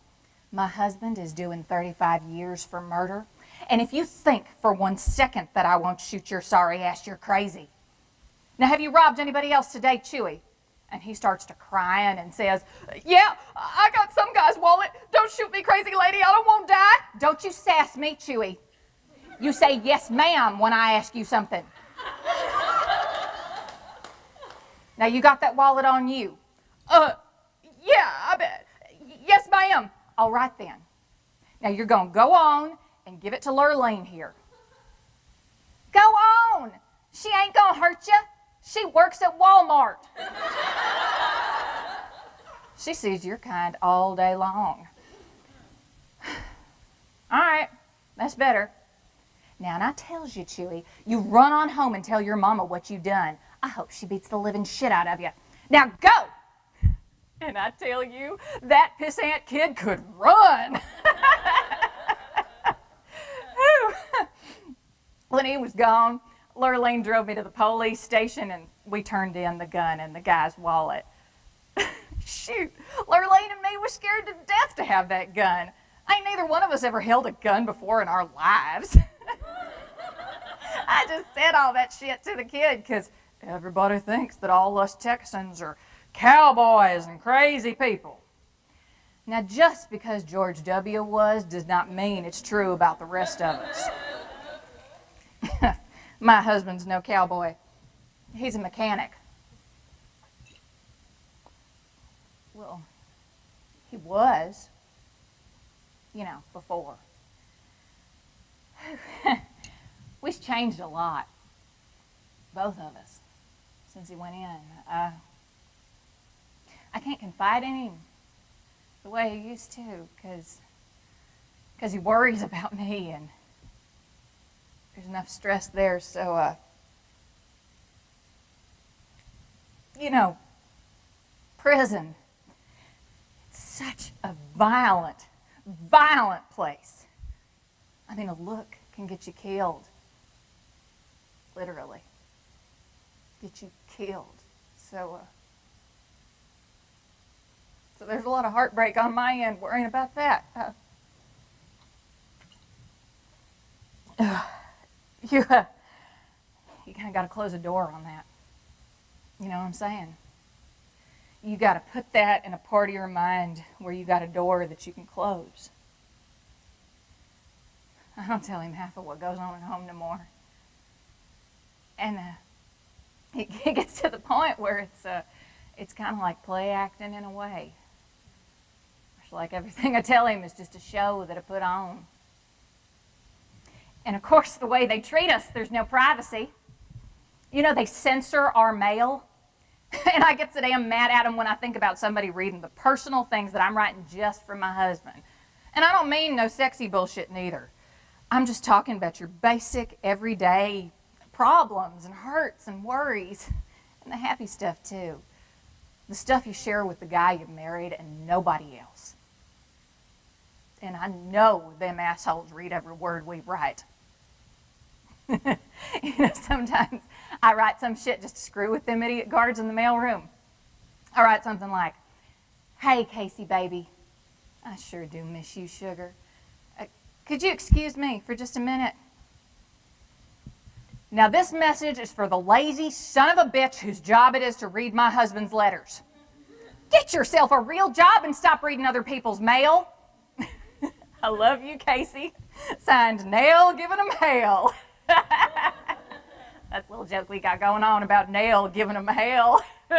My husband is doing 35 years for murder. And if you think for one second that I won't shoot your sorry ass, you're crazy. Now, have you robbed anybody else today, Chuy? And he starts to crying and says, Yeah, I got some guy's wallet. Don't shoot me, crazy lady. I don't want to die. Don't you sass me, Chuy. You say yes, ma'am, when I ask you something. now, you got that wallet on you. Uh, yeah, I bet. Yes, ma'am. All right, then. Now, you're going to go on and give it to Lurleen here. Go on. She ain't going to hurt you. She works at Walmart. she sees your kind all day long. All right, that's better. Now, and I tells you, Chuy, you run on home and tell your mama what you done. I hope she beats the living shit out of you. Now, go! And I tell you, that pissant kid could run. when he was gone, Lurleen drove me to the police station and we turned in the gun and the guy's wallet. Shoot, Lurleen and me were scared to death to have that gun. Ain't neither one of us ever held a gun before in our lives. I just said all that shit to the kid because everybody thinks that all us Texans are cowboys and crazy people. Now, just because George W. was does not mean it's true about the rest of us. My husband's no cowboy. He's a mechanic. Well, he was, you know, before. We've changed a lot, both of us, since he went in. I can't confide in him the way he used to because he worries about me and there's enough stress there. So, uh, you know, prison, it's such a violent, violent place. I mean, a look can get you killed. Literally. Get you killed. So, uh, so there's a lot of heartbreak on my end worrying about that. Uh, you, uh, you kind of got to close a door on that. You know what I'm saying? you got to put that in a part of your mind where you got a door that you can close. I don't tell him half of what goes on at home no more. And uh, it, it gets to the point where it's, uh, it's kind of like play acting in a way. Like everything I tell him is just a show that I put on. And of course, the way they treat us, there's no privacy. You know, they censor our mail. and I get so damn mad at them when I think about somebody reading the personal things that I'm writing just for my husband. And I don't mean no sexy bullshit neither. I'm just talking about your basic, everyday problems and hurts and worries, and the happy stuff too. The stuff you share with the guy you married and nobody else. And I know them assholes read every word we write. you know, sometimes I write some shit just to screw with them idiot guards in the mailroom. I write something like, Hey, Casey, baby, I sure do miss you, sugar. Uh, could you excuse me for just a minute? Now, this message is for the lazy son of a bitch whose job it is to read my husband's letters. Get yourself a real job and stop reading other people's mail. I love you, Casey. Signed, Nell giving him hell. That's a little joke we got going on about Nell giving him hell.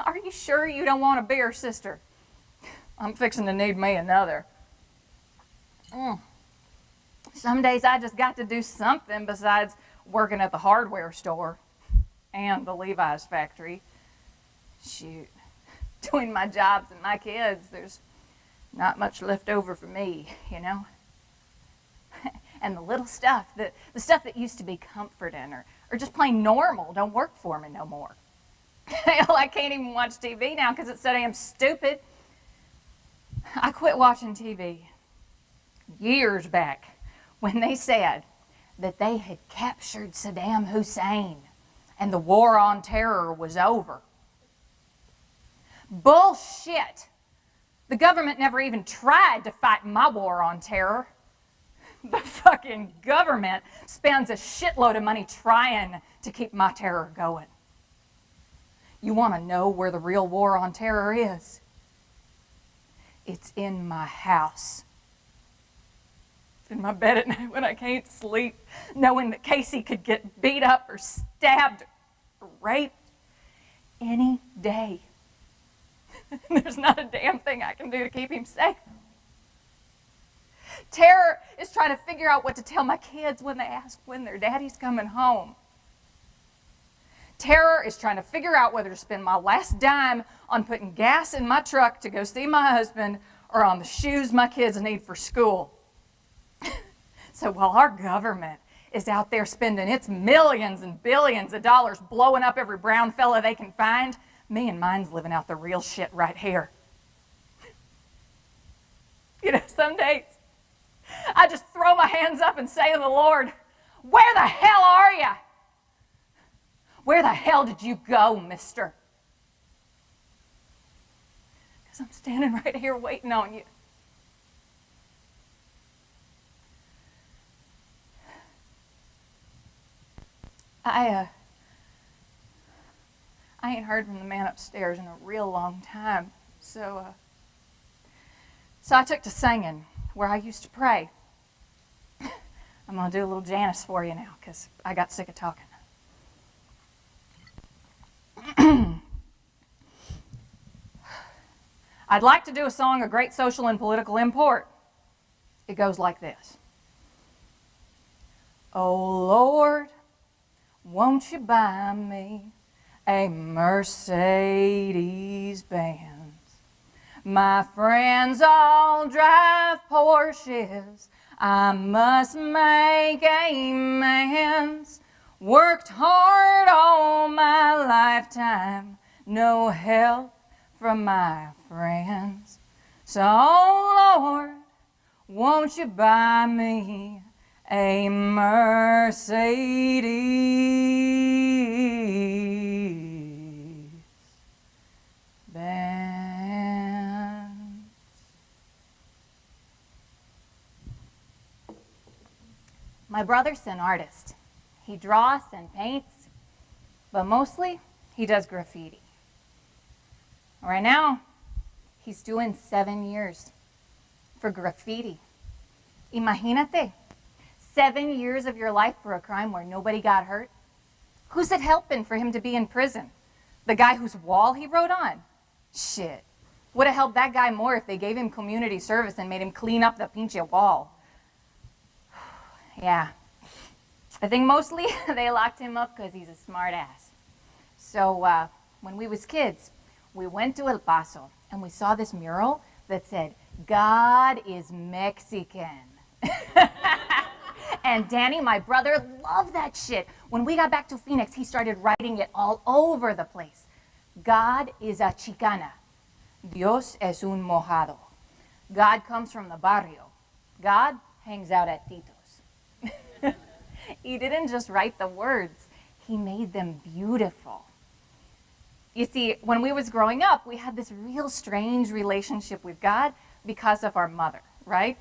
Are you sure you don't want a beer, sister? I'm fixing to need me another. Mm. Some days I just got to do something besides working at the hardware store and the Levi's factory. Shoot, between my jobs and my kids, there's not much left over for me, you know? and the little stuff, that, the stuff that used to be comforting or, or just plain normal, don't work for me no more. Hell, I can't even watch TV now because it's so damn stupid. I quit watching TV years back when they said that they had captured Saddam Hussein and the war on terror was over. Bullshit. The government never even tried to fight my war on terror. The fucking government spends a shitload of money trying to keep my terror going. You want to know where the real war on terror is? It's in my house. It's in my bed at night when I can't sleep, knowing that Casey could get beat up or stabbed or raped any day. There's not a damn thing I can do to keep him safe. Terror is trying to figure out what to tell my kids when they ask when their daddy's coming home. Terror is trying to figure out whether to spend my last dime on putting gas in my truck to go see my husband or on the shoes my kids need for school. so while our government is out there spending its millions and billions of dollars blowing up every brown fella they can find, me and mine's living out the real shit right here. You know, some days I just throw my hands up and say to the Lord, Where the hell are you? Where the hell did you go, mister? Because I'm standing right here waiting on you. I, uh, I ain't heard from the man upstairs in a real long time. So, uh, so I took to singing where I used to pray. I'm going to do a little Janis for you now because I got sick of talking. I'd like to do a song of great social and political import. It goes like this. Oh Lord, won't you buy me a Mercedes Benz? My friends all drive Porsches. I must make amends. Worked hard all my lifetime, no help from my friends. So, Lord, won't you buy me a Mercedes Benz? My brother's an artist. He draws and paints, but mostly he does graffiti. Right now, he's doing seven years for graffiti. Imagínate, seven years of your life for a crime where nobody got hurt. Who's it helping for him to be in prison? The guy whose wall he wrote on? Shit. Would have helped that guy more if they gave him community service and made him clean up the pinche wall. yeah. I think mostly they locked him up because he's a smart ass. So uh, when we was kids, we went to El Paso and we saw this mural that said, God is Mexican. and Danny, my brother, loved that shit. When we got back to Phoenix, he started writing it all over the place. God is a chicana. Dios es un mojado. God comes from the barrio. God hangs out at Tito's. he didn't just write the words, he made them beautiful. You see, when we was growing up, we had this real strange relationship with God because of our mother, right?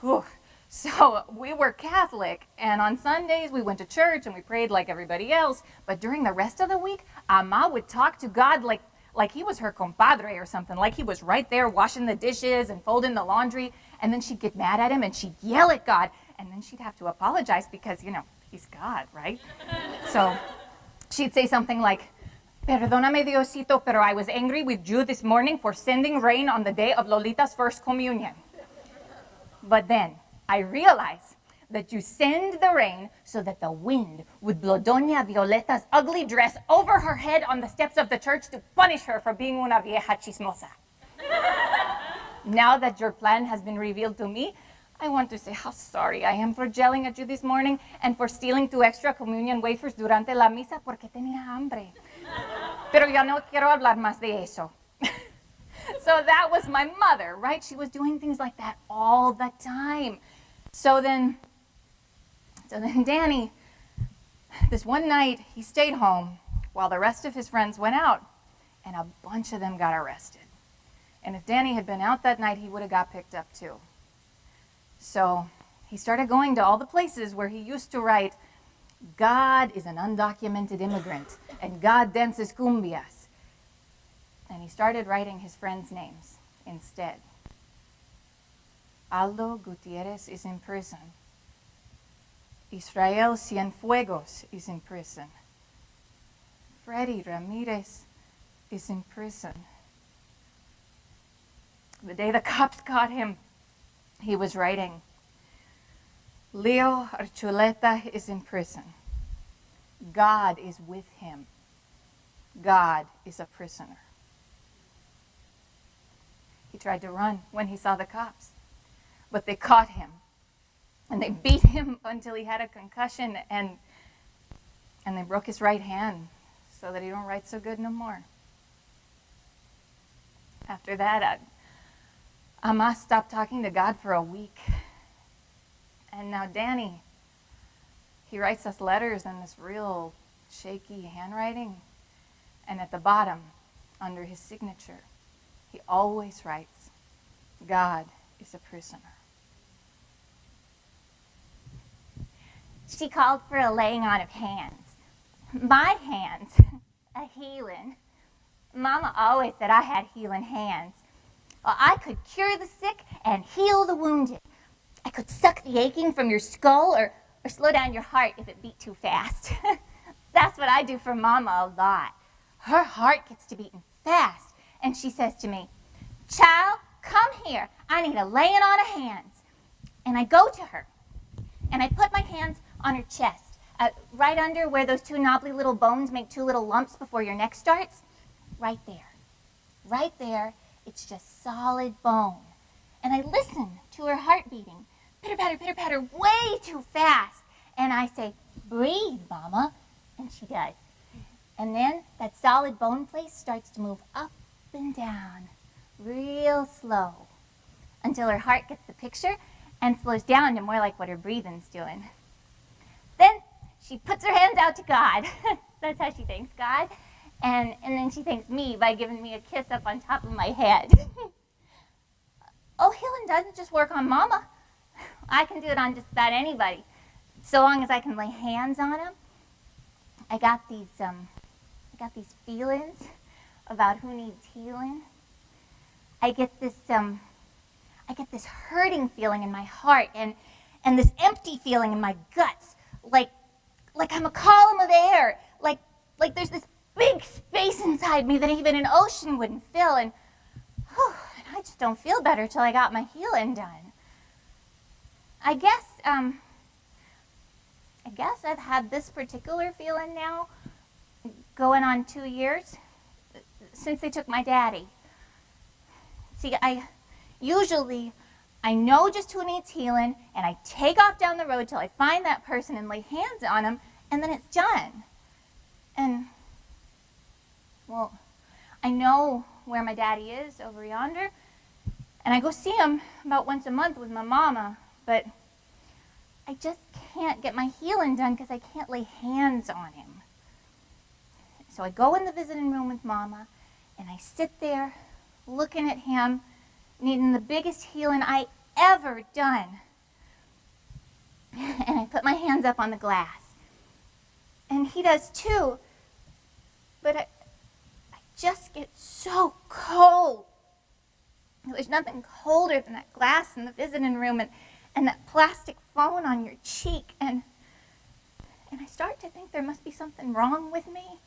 Whew. So we were Catholic, and on Sundays we went to church and we prayed like everybody else. But during the rest of the week, Ama would talk to God like, like he was her compadre or something, like he was right there washing the dishes and folding the laundry. And then she'd get mad at him and she'd yell at God. And then she'd have to apologize because, you know, he's God, right? so she'd say something like, Perdóname, Diosito, pero I was angry with you this morning for sending rain on the day of Lolita's first communion. But then I realize that you send the rain so that the wind would blow Doña Violeta's ugly dress over her head on the steps of the church to punish her for being una vieja chismosa. now that your plan has been revealed to me, I want to say how sorry I am for yelling at you this morning and for stealing two extra communion wafers durante la misa porque tenía hambre. Pero ya no quiero hablar más de eso. so that was my mother, right? She was doing things like that all the time. So then, so then Danny, this one night, he stayed home while the rest of his friends went out, and a bunch of them got arrested. And if Danny had been out that night, he would have got picked up too. So he started going to all the places where he used to write, God is an undocumented immigrant, and God dances cumbias. And he started writing his friends' names instead. Aldo Gutierrez is in prison. Israel Cienfuegos is in prison. Freddy Ramirez is in prison. The day the cops caught him, he was writing, Leo Archuleta is in prison. God is with him. God is a prisoner. He tried to run when he saw the cops, but they caught him and they beat him until he had a concussion and and they broke his right hand so that he don't write so good no more. After that, I, Ama stopped talking to God for a week. And now Danny, he writes us letters in this real shaky handwriting. And at the bottom, under his signature, he always writes, God is a prisoner. She called for a laying on of hands. My hands, a healing. Mama always said I had healing hands. Well, I could cure the sick and heal the wounded. I could suck the aching from your skull or, or slow down your heart if it beat too fast. That's what I do for Mama a lot. Her heart gets to beating fast, and she says to me, Child, come here. I need a laying on of hands. And I go to her, and I put my hands on her chest, uh, right under where those two knobbly little bones make two little lumps before your neck starts. Right there. Right there, it's just solid bone. And I listen to her heart beating, pitter patter, pitter patter, way too fast. And I say, Breathe, Mama. And she does. And then that solid bone place starts to move up and down, real slow, until her heart gets the picture and slows down to more like what her breathing's doing. She puts her hands out to God. That's how she thanks God. And, and then she thanks me by giving me a kiss up on top of my head. oh, healing doesn't just work on mama. I can do it on just about anybody. So long as I can lay hands on them. I got these, um, I got these feelings about who needs healing. I get this um I get this hurting feeling in my heart and and this empty feeling in my guts, like like I'm a column of air, like like there's this big space inside me that even an ocean wouldn't fill, and, whew, and I just don't feel better till I got my healing done. I guess um I guess I've had this particular feeling now going on two years since they took my daddy. See, I usually I know just who needs healing, and I take off down the road till I find that person and lay hands on them, and then it's done. And, well, I know where my daddy is over yonder, and I go see him about once a month with my mama, but I just can't get my healing done because I can't lay hands on him. So I go in the visiting room with mama, and I sit there looking at him, needing the biggest healing I ever done. And I put my hands up on the glass. And he does too. But I, I just get so cold. There's nothing colder than that glass in the visiting room and, and that plastic phone on your cheek. And, and I start to think there must be something wrong with me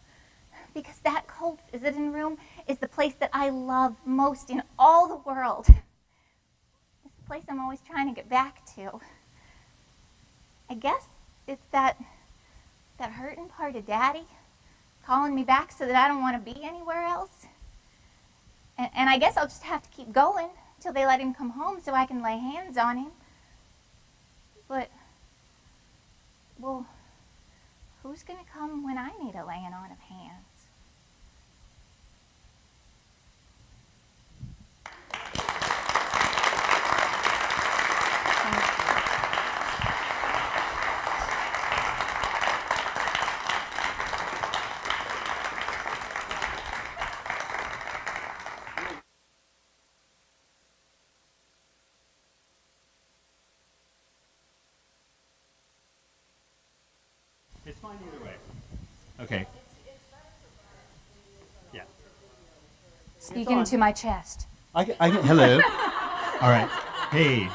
because that cold visiting room is the place that I love most in all the world. It's the place I'm always trying to get back to. I guess it's that that hurting part of daddy calling me back so that I don't want to be anywhere else. And, and I guess I'll just have to keep going till they let him come home so I can lay hands on him. But, well, who's going to come when I need a laying on of hands? It's fine either way. Okay. Yeah. Speaking to my chest. I, can- I can, hello. All right. Hey.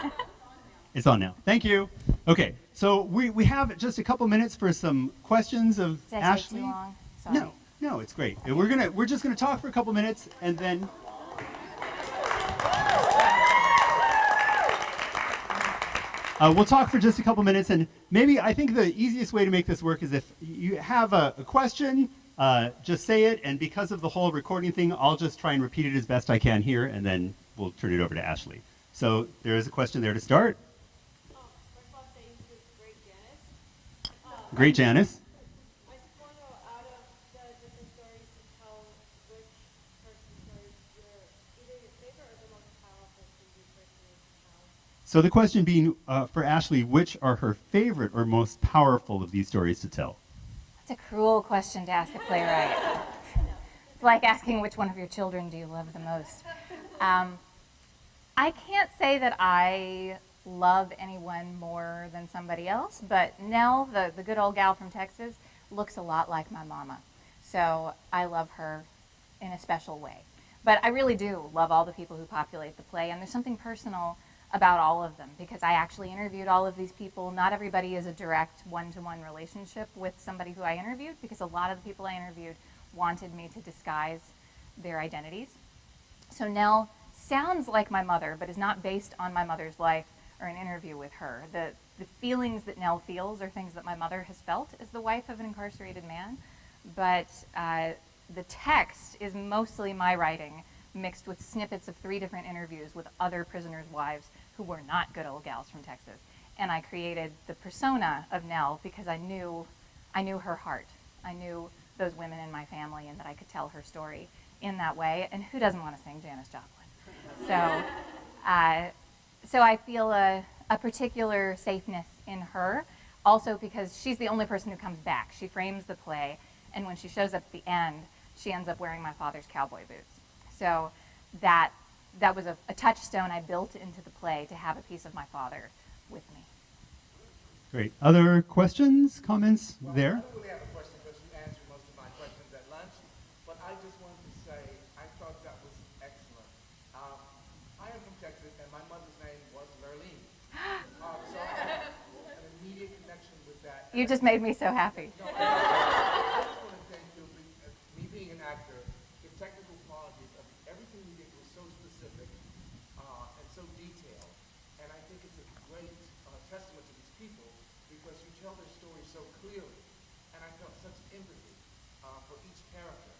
It's on now. Thank you. Okay. So we, we have just a couple minutes for some questions of Did Ashley. too long? Sorry. No, no, it's great. And We're gonna we're just gonna talk for a couple minutes and then. Uh, we'll talk for just a couple minutes, and maybe I think the easiest way to make this work is if you have a, a question, uh, just say it, and because of the whole recording thing, I'll just try and repeat it as best I can here, and then we'll turn it over to Ashley. So there is a question there to start. Of all, great Janis. Great, Janis. So the question being uh, for Ashley, which are her favorite or most powerful of these stories to tell? That's a cruel question to ask a playwright. it's like asking which one of your children do you love the most. Um, I can't say that I love anyone more than somebody else, but Nell, the, the good old gal from Texas, looks a lot like my mama. So I love her in a special way. But I really do love all the people who populate the play, and there's something personal about all of them because I actually interviewed all of these people. Not everybody is a direct one to one relationship with somebody who I interviewed because a lot of the people I interviewed wanted me to disguise their identities. So Nell sounds like my mother, but is not based on my mother's life or an interview with her. The, the feelings that Nell feels are things that my mother has felt as the wife of an incarcerated man, but uh, the text is mostly my writing mixed with snippets of three different interviews with other prisoners' wives who were not good old gals from Texas. And I created the persona of Nell because I knew, I knew her heart. I knew those women in my family and that I could tell her story in that way. And who doesn't want to sing Janis Joplin? So, uh, so I feel a, a particular safeness in her, also because she's the only person who comes back. She frames the play, and when she shows up at the end, she ends up wearing my father's cowboy boots. So that that was a, a touchstone I built into the play to have a piece of my father with me. Great. Other questions, comments there? I don't really have a question because you answered most of my questions at lunch. I just wanted to say I thought that was excellent. Um, I am from Texas, and my mother's name was Lurleen. Um, so I have an immediate connection with that. You just made me so happy. No, I just want to thank you. be- uh, Me being an actor, the technical qualities of everything you did was so specific uh, and so detailed. And I think it's a great uh, testament to these people because you tell their stories so clearly. And I felt such empathy uh, for each character.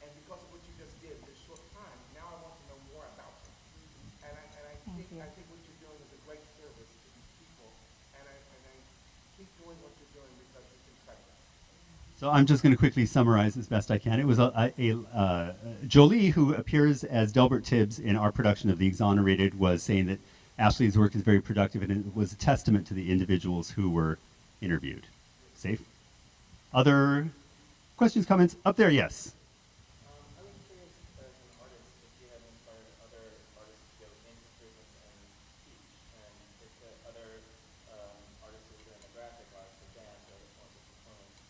And because of what you just did in this short time, now I want to know more about them. And I, and I Thank think you. I think what you're doing is a great service to these people. And I, and I keep doing what you're doing because it's incredible. So I'm just going to quickly summarize as best I can. It was a, a, a uh, Jolie who appears as Delbert Tibbs in our production of The Exonerated was saying that Ashley's work is very productive and it was a testament to the individuals who were interviewed. Safe. Other questions, comments? Up there, yes. Um, I was curious as an artist if you had inspired other artists to go into prisons and teach, and if the other um, artists who were doing the graphic arts or dance or forms of performance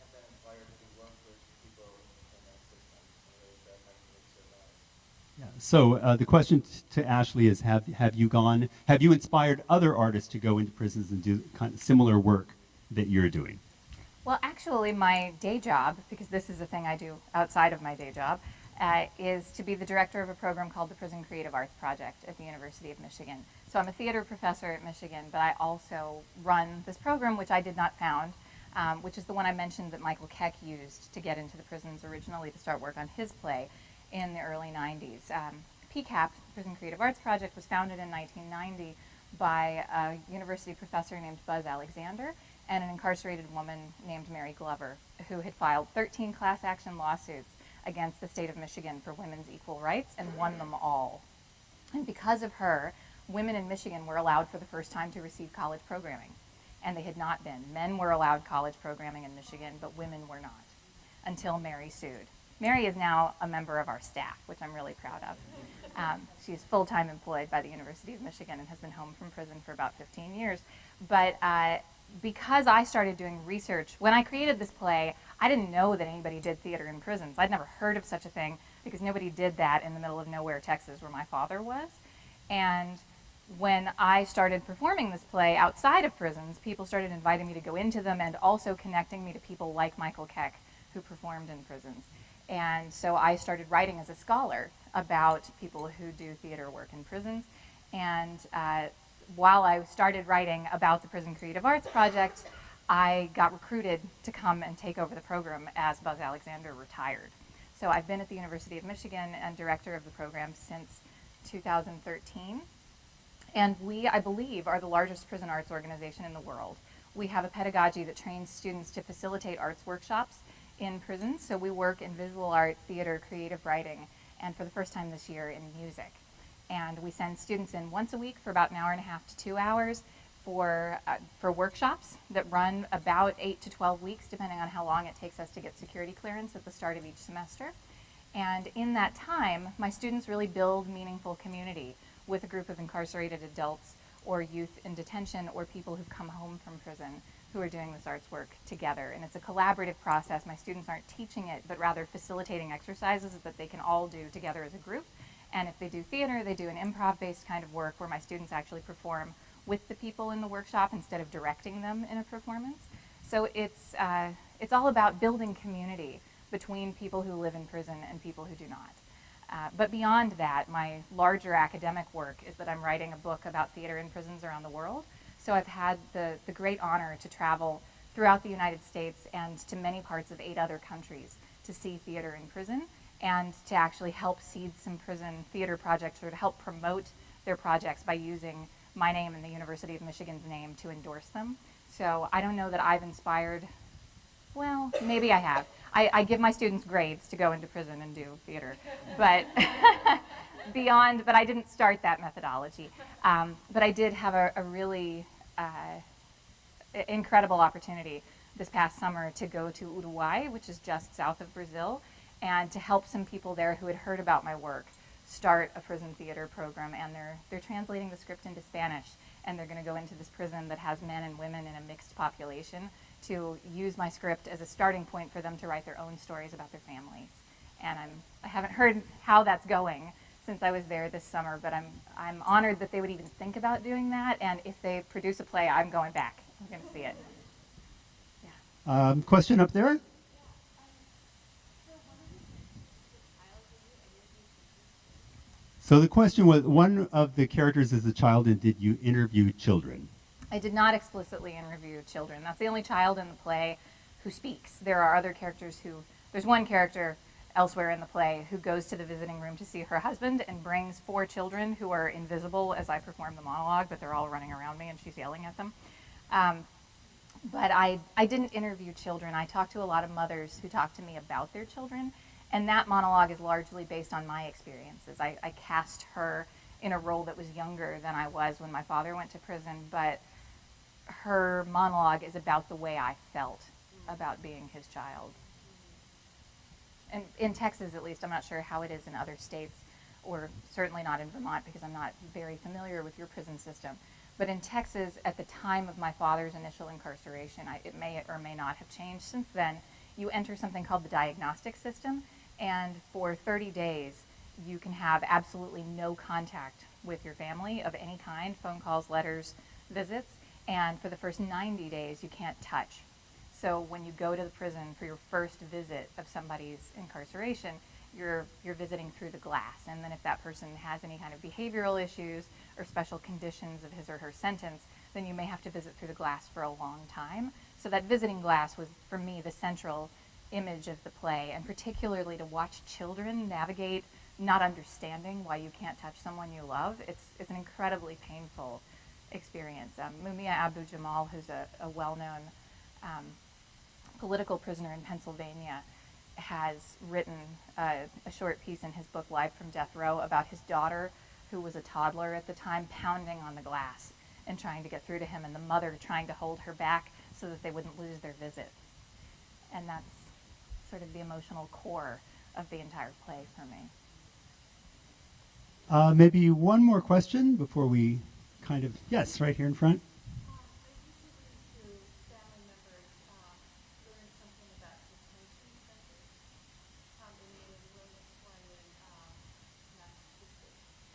have been inspired to work with people in that system in ways that actually survive. Yeah. So uh, the question to Ashley is: Have have you gone? Have you inspired other artists to go into prisons and do kind of similar work that you're doing? Well, actually, my day job, because this is a thing I do outside of my day job, uh, is to be the director of a program called the Prison Creative Arts Project at the University of Michigan. So I'm a theater professor at Michigan, but I also run this program, which I did not found, um, which is the one I mentioned that Michael Keck used to get into the prisons originally to start work on his play in the early 90s. Um, PCAP, Prison Creative Arts Project, was founded in 1990 by a university professor named Buzz Alexander and an incarcerated woman named Mary Glover, who had filed 13 class action lawsuits against the state of Michigan for women's equal rights and won them all. And because of her, women in Michigan were allowed for the first time to receive college programming. And they had not been. Men were allowed college programming in Michigan, but women were not until Mary sued. Mary is now a member of our staff, which I'm really proud of. Um, she is full time employed by the University of Michigan and has been home from prison for about 15 years. But uh, because I started doing research, when I created this play, I didn't know that anybody did theater in prisons. I'd never heard of such a thing because nobody did that in the middle of nowhere, Texas, where my father was. And when I started performing this play outside of prisons, people started inviting me to go into them and also connecting me to people like Michael Keck, who performed in prisons. And so I started writing as a scholar about people who do theater work in prisons. And uh, while I started writing about the Prison Creative Arts Project, I got recruited to come and take over the program as Buzz Alexander retired. So I've been at the University of Michigan and director of the program since 2013. And we, I believe, are the largest prison arts organization in the world. We have a pedagogy that trains students to facilitate arts workshops in prisons. So we work in visual art, theater, creative writing, and for the first time this year in music. And we send students in once a week for about an hour and a half to two hours for, uh, for workshops that run about eight to 12 weeks, depending on how long it takes us to get security clearance at the start of each semester. And in that time, my students really build meaningful community with a group of incarcerated adults or youth in detention or people who've come home from prison who are doing this arts work together. And it's a collaborative process. My students aren't teaching it, but rather facilitating exercises that they can all do together as a group. And if they do theater, they do an improv based kind of work where my students actually perform with the people in the workshop instead of directing them in a performance. So it's, uh, it's all about building community between people who live in prison and people who do not. Uh, but beyond that, my larger academic work is that I'm writing a book about theater in prisons around the world. So I've had the, the great honor to travel throughout the United States and to many parts of eight other countries to see theater in prison and to actually help seed some prison theater projects or to help promote their projects by using my name and the University of Michigan's name to endorse them. So I don't know that I've inspired, well, maybe I have. I, I give my students grades to go into prison and do theater, but beyond, but I didn't start that methodology. Um, but I did have a, a really Uh, incredible opportunity this past summer to go to Uruguay, which is just south of Brazil, and to help some people there who had heard about my work start a prison theater program. And they're, they're translating the script into Spanish, and they're going to go into this prison that has men and women in a mixed population to use my script as a starting point for them to write their own stories about their families. and I'm, I haven't heard how that's going since I was there this summer, but I'm, I'm honored that they would even think about doing that, and if they produce a play, I'm going back. I'm going to see it. Um, question up there? So the question was, one of the characters is a child, and did you interview children? I did not explicitly interview children. That's the only child in the play who speaks. There are other characters who, there's one character elsewhere in the play who goes to the visiting room to see her husband and brings four children who are invisible as I perform the monologue, but they're all running around me and she's yelling at them. Um, but I, I didn't interview children. I talked to a lot of mothers who talked to me about their children, and that monologue is largely based on my experiences. I, I cast her in a role that was younger than I was when my father went to prison, but her monologue is about the way I felt about being his child. And in Texas, at least, I'm not sure how it is in other states, or certainly not in Vermont because I'm not very familiar with your prison system. But in Texas, at the time of my father's initial incarceration, I, it may or may not have changed since then. You enter something called the diagnostic system, and for 30 days, you can have absolutely no contact with your family of any kind phone calls, letters, visits. And for the first 90 days, you can't touch. So when you go to the prison for your first visit of somebody's incarceration, you're, you're visiting through the glass. And then if that person has any kind of behavioral issues or special conditions of his or her sentence, then you may have to visit through the glass for a long time. So that visiting glass was, for me, the central image of the play, and particularly to watch children navigate not understanding why you can't touch someone you love. It's, it's an incredibly painful experience. Um, Mumia Abu Jamal, who's a, a well-known um, political prisoner in Pennsylvania, has written uh, a short piece in his book Live from Death Row about his daughter, who was a toddler at the time, pounding on the glass and trying to get through to him, and the mother trying to hold her back so that they wouldn't lose their visit. And that's sort of the emotional core of the entire play for me. Uh, maybe one more question before we kind of, yes, right here in front.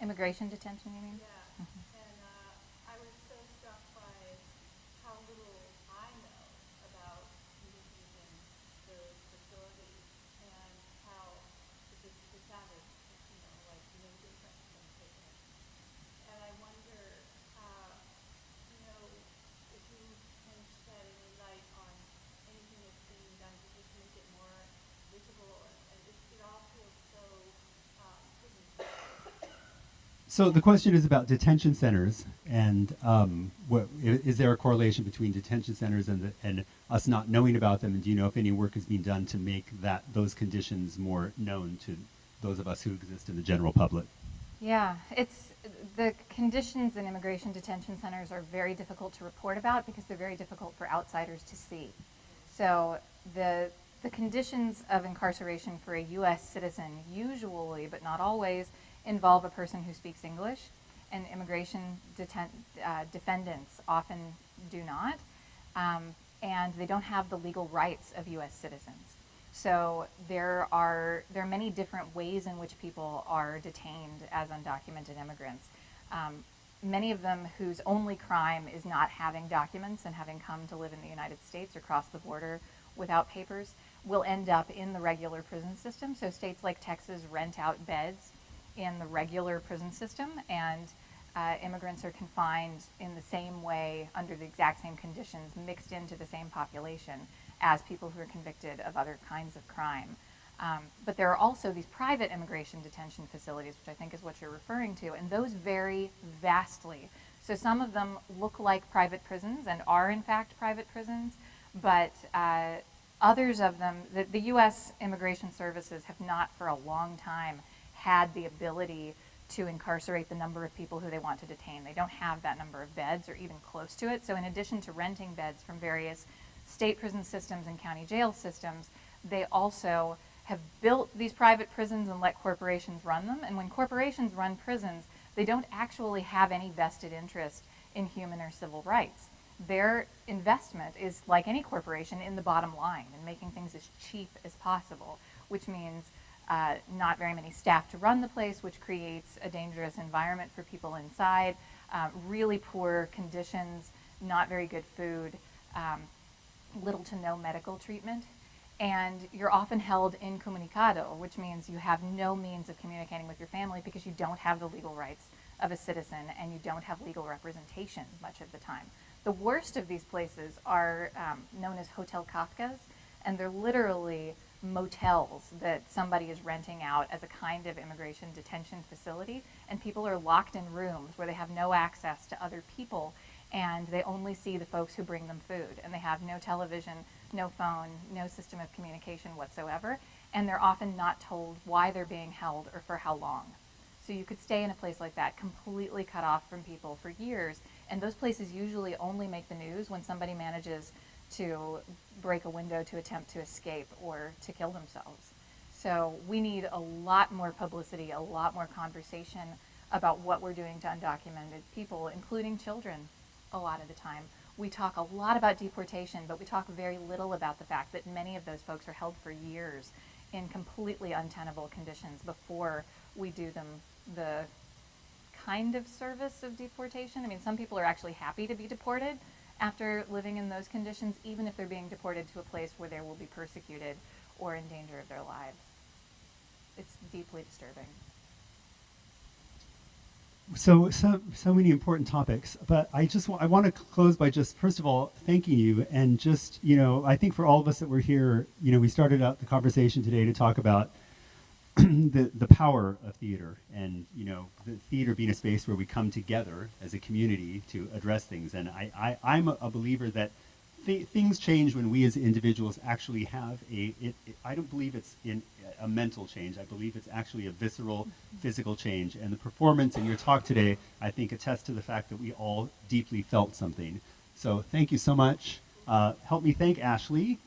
Immigration detention, you mean? Yeah, and uh, I was so struck by how little I know about conditions in those facilities and how it just it sounded, you know, like no different than prison. And I wonder, uh, you know, if you can shed any light on anything that's being done to just make it more visible, and it, it all feels so um, prison So the question is about detention centers, and um, what, is there a correlation between detention centers and, the, and us not knowing about them? And do you know if any work is being done to make that those conditions more known to those of us who exist in the general public? Yeah, it's the conditions in immigration detention centers are very difficult to report about because they're very difficult for outsiders to see. So the the conditions of incarceration for a U.S. citizen usually, but not always, involve a person who speaks English, and immigration deten- uh, defendants often do not, um, and they don't have the legal rights of U.S. citizens. So there are there are many different ways in which people are detained as undocumented immigrants. Um, many of them whose only crime is not having documents and having come to live in the United States or cross the border without papers will end up in the regular prison system. So states like Texas rent out beds in the regular prison system, and uh, immigrants are confined in the same way under the exact same conditions, mixed into the same population as people who are convicted of other kinds of crime. Um, but there are also these private immigration detention facilities, which I think is what you're referring to, and those vary vastly. So some of them look like private prisons and are in fact private prisons, but uh, others of them, the, the U.S. immigration services have not for a long time had the ability to incarcerate the number of people who they want to detain. They don't have that number of beds or even close to it. So in addition to renting beds from various state prison systems and county jail systems, they also have built these private prisons and let corporations run them. And when corporations run prisons, they don't actually have any vested interest in human or civil rights. Their investment is, like any corporation, in the bottom line and making things as cheap as possible, which means uh, not very many staff to run the place, which creates a dangerous environment for people inside, uh, really poor conditions, not very good food, um, little to no medical treatment. And you're often held incommunicado, which means you have no means of communicating with your family because you don't have the legal rights of a citizen and you don't have legal representation much of the time. The worst of these places are um, known as Hotel Kafkas, and they're literally motels that somebody is renting out as a kind of immigration detention facility, and people are locked in rooms where they have no access to other people, and they only see the folks who bring them food, and they have no television, no phone, no system of communication whatsoever, and they're often not told why they're being held or for how long. So you could stay in a place like that completely cut off from people for years, and those places usually only make the news when somebody manages to break a window to attempt to escape or to kill themselves. So we need a lot more publicity, a lot more conversation about what we're doing to undocumented people, including children, a lot of the time. We talk a lot about deportation, but we talk very little about the fact that many of those folks are held for years in completely untenable conditions before we do them the kind of service of deportation. I mean, some people are actually happy to be deported after living in those conditions, even if they're being deported to a place where they will be persecuted or in danger of their lives. It's deeply disturbing. So, so, so many important topics, but I just wa- I want to close by just first of all thanking you and just you know I think for all of us that were here, you know, we started out the conversation today to talk about the the power of theater and you know the theater being a space where we come together as a community to address things, and I, I I'm a, believer that th- things change when we as individuals actually have a it, it, I don't believe it's in a mental change. I believe it's actually a visceral physical change. And the performance in your talk today, I think, attests to the fact that we all deeply felt something. So thank you so much. Uh, help me thank Ashley